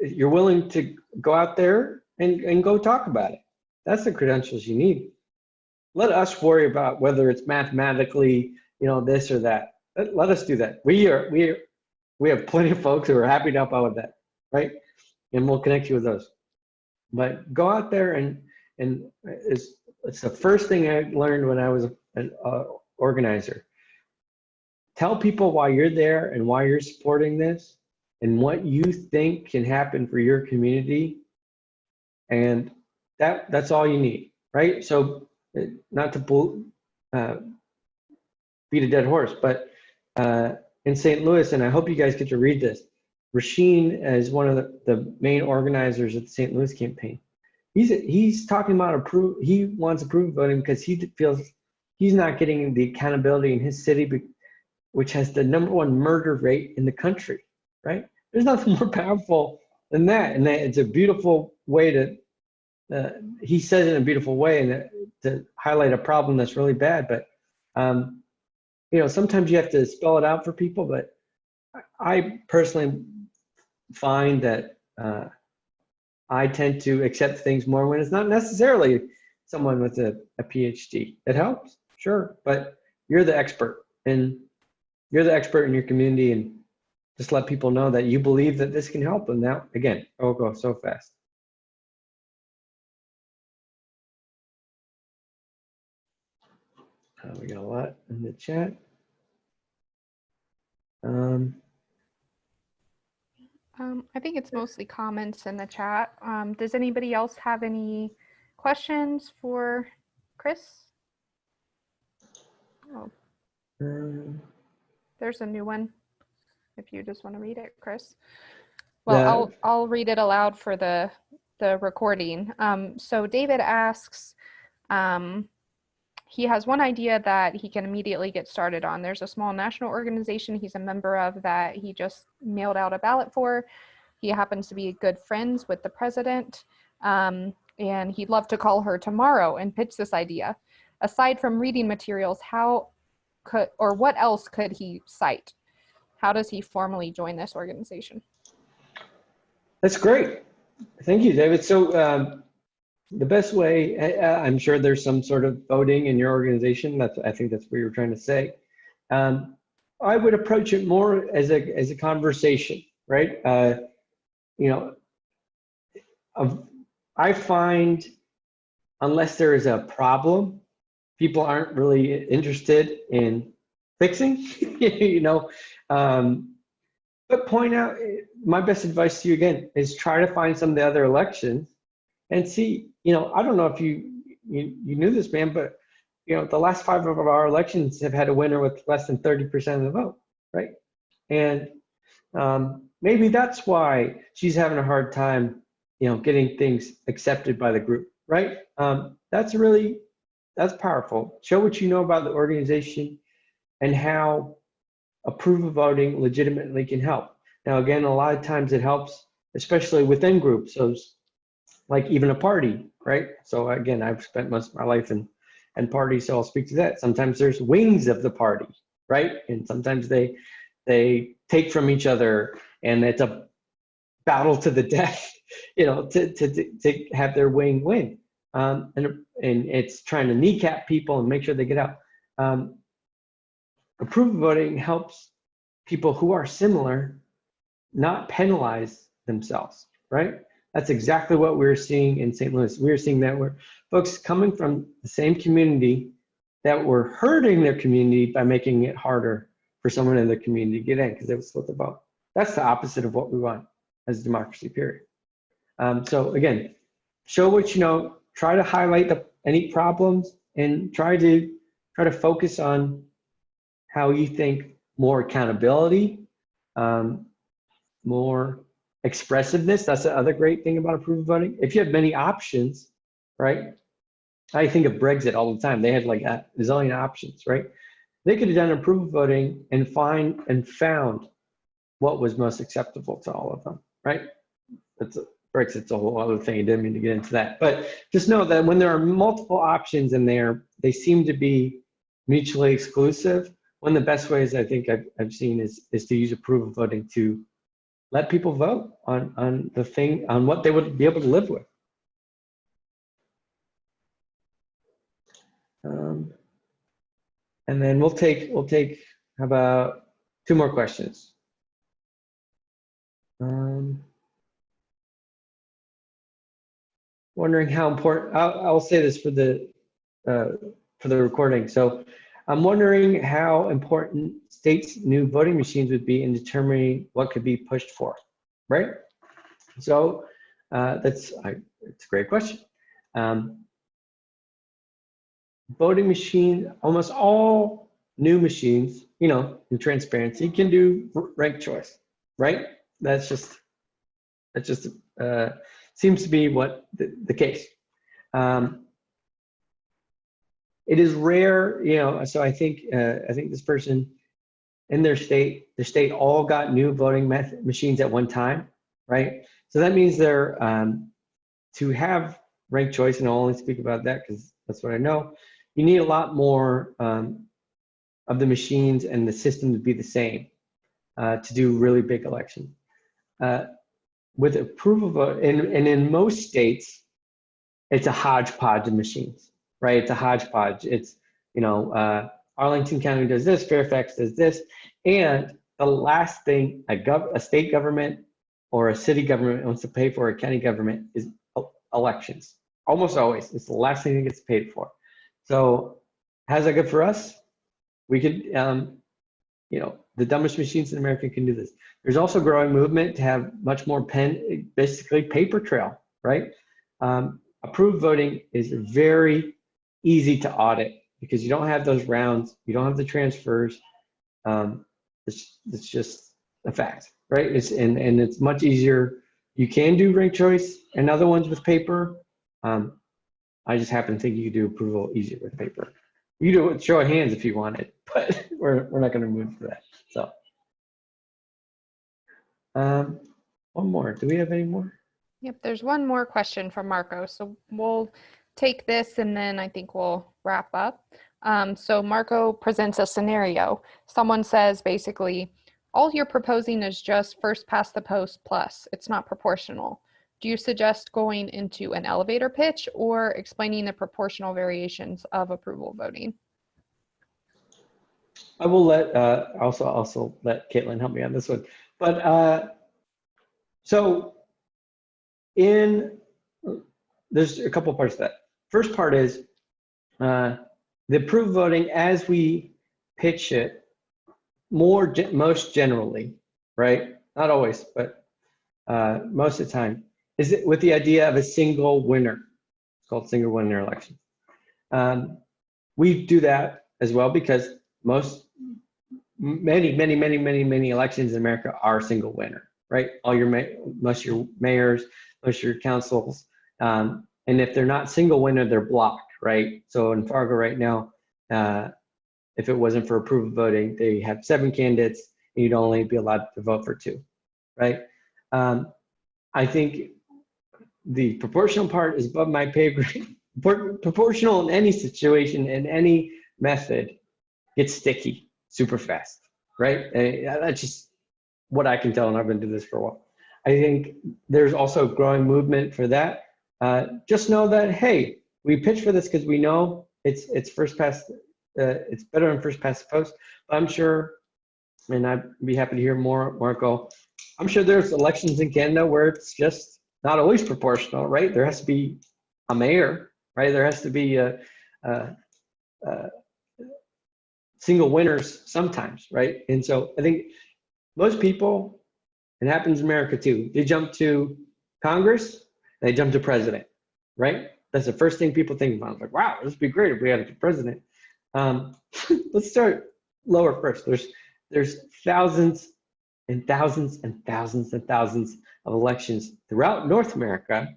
You're willing to go out there and, and go talk about it. That's the credentials you need. Let us worry about whether it's mathematically, you know, this or that let, let us do that. We are we are, we have plenty of folks who are happy to help out with that, right? And we'll connect you with those. But go out there and and it's it's the first thing I learned when I was an uh, organizer. Tell people why you're there and why you're supporting this and what you think can happen for your community. And that that's all you need, right? So uh, not to uh, beat a dead horse, but uh, in St. Louis, and I hope you guys get to read this. Rasheen is one of the, the main organizers of the St. Louis campaign. He's he's talking about approve. He wants approval voting because he feels he's not getting the accountability in his city, which has the number one murder rate in the country. Right? There's nothing more powerful than that, and that it's a beautiful way to. Uh, he says it in a beautiful way, and to highlight a problem that's really bad, but. Um, you know, sometimes you have to spell it out for people, but I personally find that uh, I tend to accept things more when it's not necessarily someone with a, a PhD. It helps, sure, but you're the expert and you're the expert in your community and just let people know that you believe that this can help them. Now, again, it'll go so fast. Uh, we got a lot in the chat. Um, Um, I think it's mostly comments in the chat. Um, does anybody else have any questions for Chris? Oh, um, there's a new one. If you just want to read it, Chris. Well, I'll I'll read it aloud for the the recording. Um, so David asks, um, he has one idea that he can immediately get started on. There's a small national organization he's a member of that he just mailed out a ballot for. He happens to be good friends with the president, um, and he'd love to call her tomorrow and pitch this idea. Aside from reading materials, how could or what else could he cite? How does he formally join this organization? That's great. Thank you, David. So um, the best way, I, I'm sure there's some sort of voting in your organization. That's I think that's what you were trying to say. Um, I would approach it more as a as a conversation, right? Uh, you know, I find unless there is a problem, people aren't really interested in fixing. [laughs] you know, um, but point out my best advice to you again is try to find some of the other elections and see you know i don't know if you you, you knew this man but you know the last five of our elections have had a winner with less than 30% of the vote right? And um, maybe that's why she's having a hard time you know getting things accepted by the group right? Um, that's really that's powerful. Show what you know about the organization and how approval voting legitimately can help. Now, again, a lot of times it helps, especially within groups. So, like even a party, right? So again, I've spent most of my life in in parties, so I'll speak to that. Sometimes there's wings of the party, right? And sometimes they they take from each other, and it's a battle to the [laughs] death, you know, to to to, to have their wing win. Um, and and it's trying to kneecap people and make sure they get out. Um, approval voting helps people who are similar not penalize themselves, right? That's exactly what we're seeing in St. Louis. We're seeing that where folks coming from the same community that were hurting their community by making it harder for someone in their community to get in because they would split the vote. That's the opposite of what we want as democracy, period. Um, so again, show what you know, try to highlight the, any problems and try to try to focus on how you think more accountability, um, more expressiveness. That's the other great thing about approval voting. If you have many options, right? I think of Brexit all the time. They had like a zillion options, right? They could have done approval voting and find and found what was most acceptable to all of them, right? That's a, Brexit's a whole other thing. I didn't mean to get into that, but just know that when there are multiple options in there, they seem to be mutually exclusive. One of the best ways I think I've, I've seen is, is to use approval voting to let people vote on, on the thing, on what they would be able to live with. Um, and then we'll take, we'll take, about two more questions? Um, wondering how important, I'll, I'll say this for the, uh, for the recording. So I'm wondering how important states' new voting machines would be in determining what could be pushed for, right? So uh, that's, I, it's a great question. Um, voting machine, almost all new machines, you know, in transparency can do ranked choice, right? That's just, that's just, uh, seems to be what the, the case. Um, it is rare, you know, so I think, uh, I think this person in their state, their state all got new voting method, machines at one time, right? So that means they're, um, to have ranked choice, and I'll only speak about that because that's what I know, you need a lot more um, of the machines and the system to be the same uh, to do really big elections. Uh, with approval and, and in most states, it's a hodgepodge of machines, right? It's a hodgepodge. It's, you know, uh, Arlington County does this, Fairfax does this, and the last thing a, gov- a state government or a city government wants to pay for, a county government, is elections. Almost always, it's the last thing that gets paid for. So how's that good for us? We could, um, you know, the dumbest machines in America can do this. There's also growing movement to have much more pen, basically paper trail, right? Um, approved voting is very easy to audit because you don't have those rounds, you don't have the transfers. Um, it's, it's just a fact, right? It's, and, and it's much easier. You can do rank choice and other ones with paper. Um, I just happen to think you could do approval easier with paper. You do it, show of hands if you wanted, [laughs] but we're, we're not gonna move for that, so. Um, one more, do we have any more? Yep, there's one more question from Marco. So we'll take this and then I think we'll wrap up. Um, so Marco presents a scenario. Someone says basically, all you're proposing is just first past the post plus. It's not proportional. Do you suggest going into an elevator pitch or explaining the proportional variations of approval voting? I will let, uh, also, also let Caitlin help me on this one. But, uh, so in, there's a couple parts to that. First part is, uh, the approved voting as we pitch it, more, ge- most generally, right? Not always, but, uh, most of the time, is it with the idea of a single winner. It's called single winner election. Um, we do that as well because most many, many, many, many, many elections in America are single winner, right? All your, most your mayors, most your councils. Um, and if they're not single winner, they're blocked, right? So in Fargo right now, uh, if it wasn't for approval voting, they have seven candidates and you'd only be allowed to vote for two, right? Um, I think the proportional part is above my pay grade. [laughs] Proportional in any situation, in any method, gets sticky super fast, right? And that's just what I can tell, and I've been doing this for a while. I think there's also a growing movement for that. Uh, just know that hey, we pitch for this because we know it's it's first past, uh, it's better than first past the post. But I'm sure, and I'd be happy to hear more, Marco. I'm sure there's elections in Canada where it's just not always proportional, right? There has to be a mayor, right? There has to be a, a, a single winners sometimes, right? And so I think most people, it happens in America too, they jump to Congress, they jump to president, right? That's the first thing people think about. It's like, wow, this would be great if we had a president. Um, [laughs] let's start lower first. There's there's thousands and thousands and thousands and thousands of elections throughout North America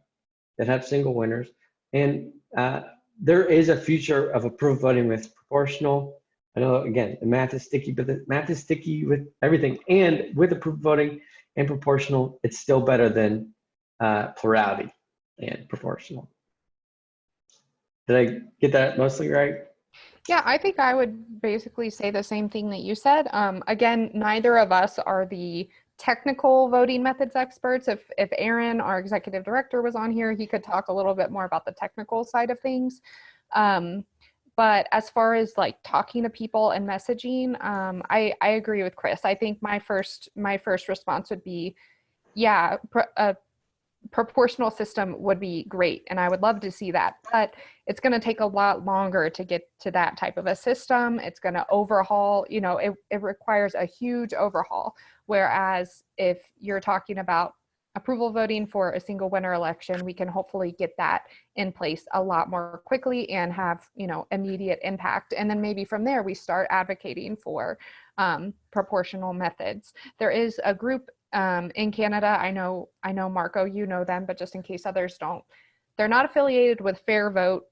that have single winners. And uh, there is a future of approved voting with proportional. I know, again, the math is sticky, but the math is sticky with everything. And with approved voting and proportional, it's still better than uh, plurality and proportional. Did I get that mostly right? Yeah, I think I would basically say the same thing that you said. Um, again, neither of us are the technical voting methods experts. If if Aaron, our executive director, was on here, he could talk a little bit more about the technical side of things. Um, but as far as like talking to people and messaging, um, I I agree with Chris. I think my first my first response would be, yeah, a proportional system would be great, and I would love to see that. But it's going to take a lot longer to get to that type of a system. It's going to overhaul. You know, it it requires a huge overhaul. Whereas if you're talking about approval voting for a single winner election, we can hopefully get that in place a lot more quickly and have you know immediate impact. And then maybe from there we start advocating for um, proportional methods. There is a group um, in Canada. I know I know Marco, you know them, but just in case others don't, they're not affiliated with Fair Vote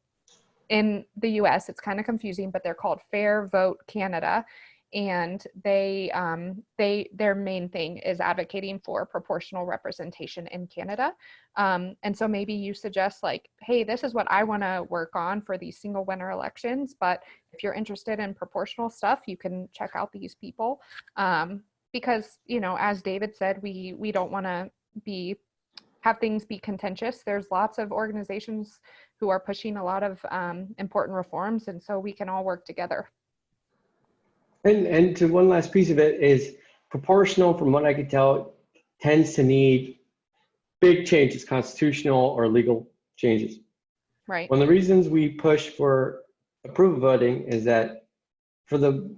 in the U.S. It's kind of confusing, but they're called Fair Vote Canada and they um, they their main thing is advocating for proportional representation in Canada. Um, and so maybe you suggest like, hey, this is what I want to work on for these single winner elections. But if you're interested in proportional stuff, you can check out these people um, because you know, as David said, we we don't want to be have things be contentious. There's lots of organizations who are pushing a lot of um, important reforms, and so we can all work together. And, and to one last piece of it is proportional, from what I could tell, tends to need big changes, constitutional or legal changes. Right. One of the reasons we push for approval voting is that for the,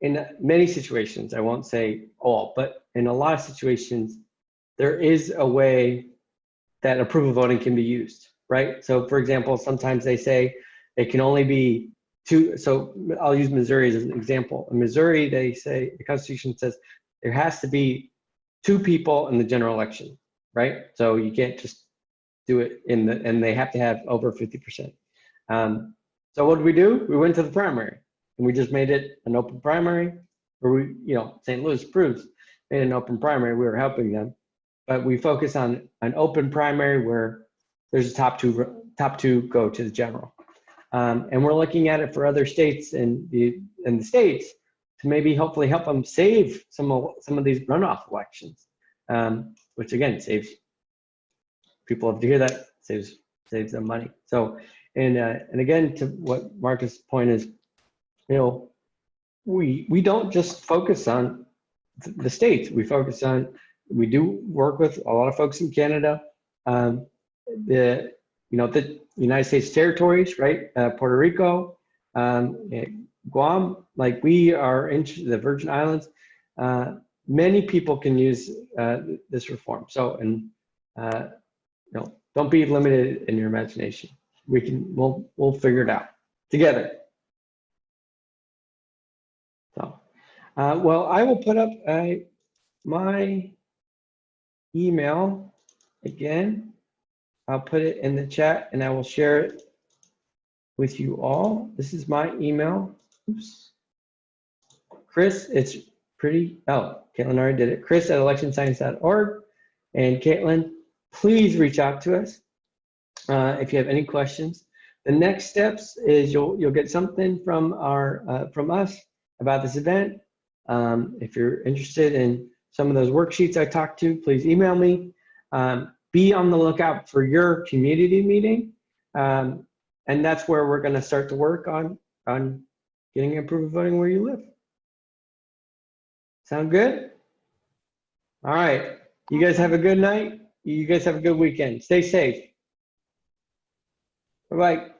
in many situations, I won't say all, but in a lot of situations, there is a way that approval voting can be used, right? So for example, sometimes they say it can only be two, so I'll use Missouri as an example. In Missouri, they say, the Constitution says there has to be two people in the general election, right? So you can't just do it in the, and they have to have over 50%. Um, so what did we do? We went to the primary and we just made it an open primary where we, you know, St. Louis Approves made an open primary, we were helping them. But we focus on an open primary where there's a top two, top two go to the general. Um, and we're looking at it for other states in the, in the states to maybe hopefully help them save some of, some of these runoff elections, um, which again saves people have to hear that saves saves them money. So and uh, and again to what Marco's point is, you know, we we don't just focus on the states. We focus on we do work with a lot of folks in Canada, um, the you know the United States territories, right? Uh, Puerto Rico, um, Guam. Like we are in the Virgin Islands. Uh, many people can use uh, this reform. So and uh, you know, don't be limited in your imagination. We can, we'll, we'll figure it out together. Uh, well, I will put up uh, my email again. I'll put it in the chat and I will share it with you all. This is my email. Oops. Chris, it's pretty, oh, Caitlin already did it. Chris at electionscience.org. And Caitlin, please reach out to us uh, if you have any questions. The next steps is you'll you'll get something from our uh, from us about this event. Um, if you're interested in some of those worksheets I talked to, please email me. Um, be on the lookout for your community meeting, um, and that's where we're going to start to work on on getting approval voting where you live. Sound good? All right. You guys have a good night. You guys have a good weekend. Stay safe. Bye-bye.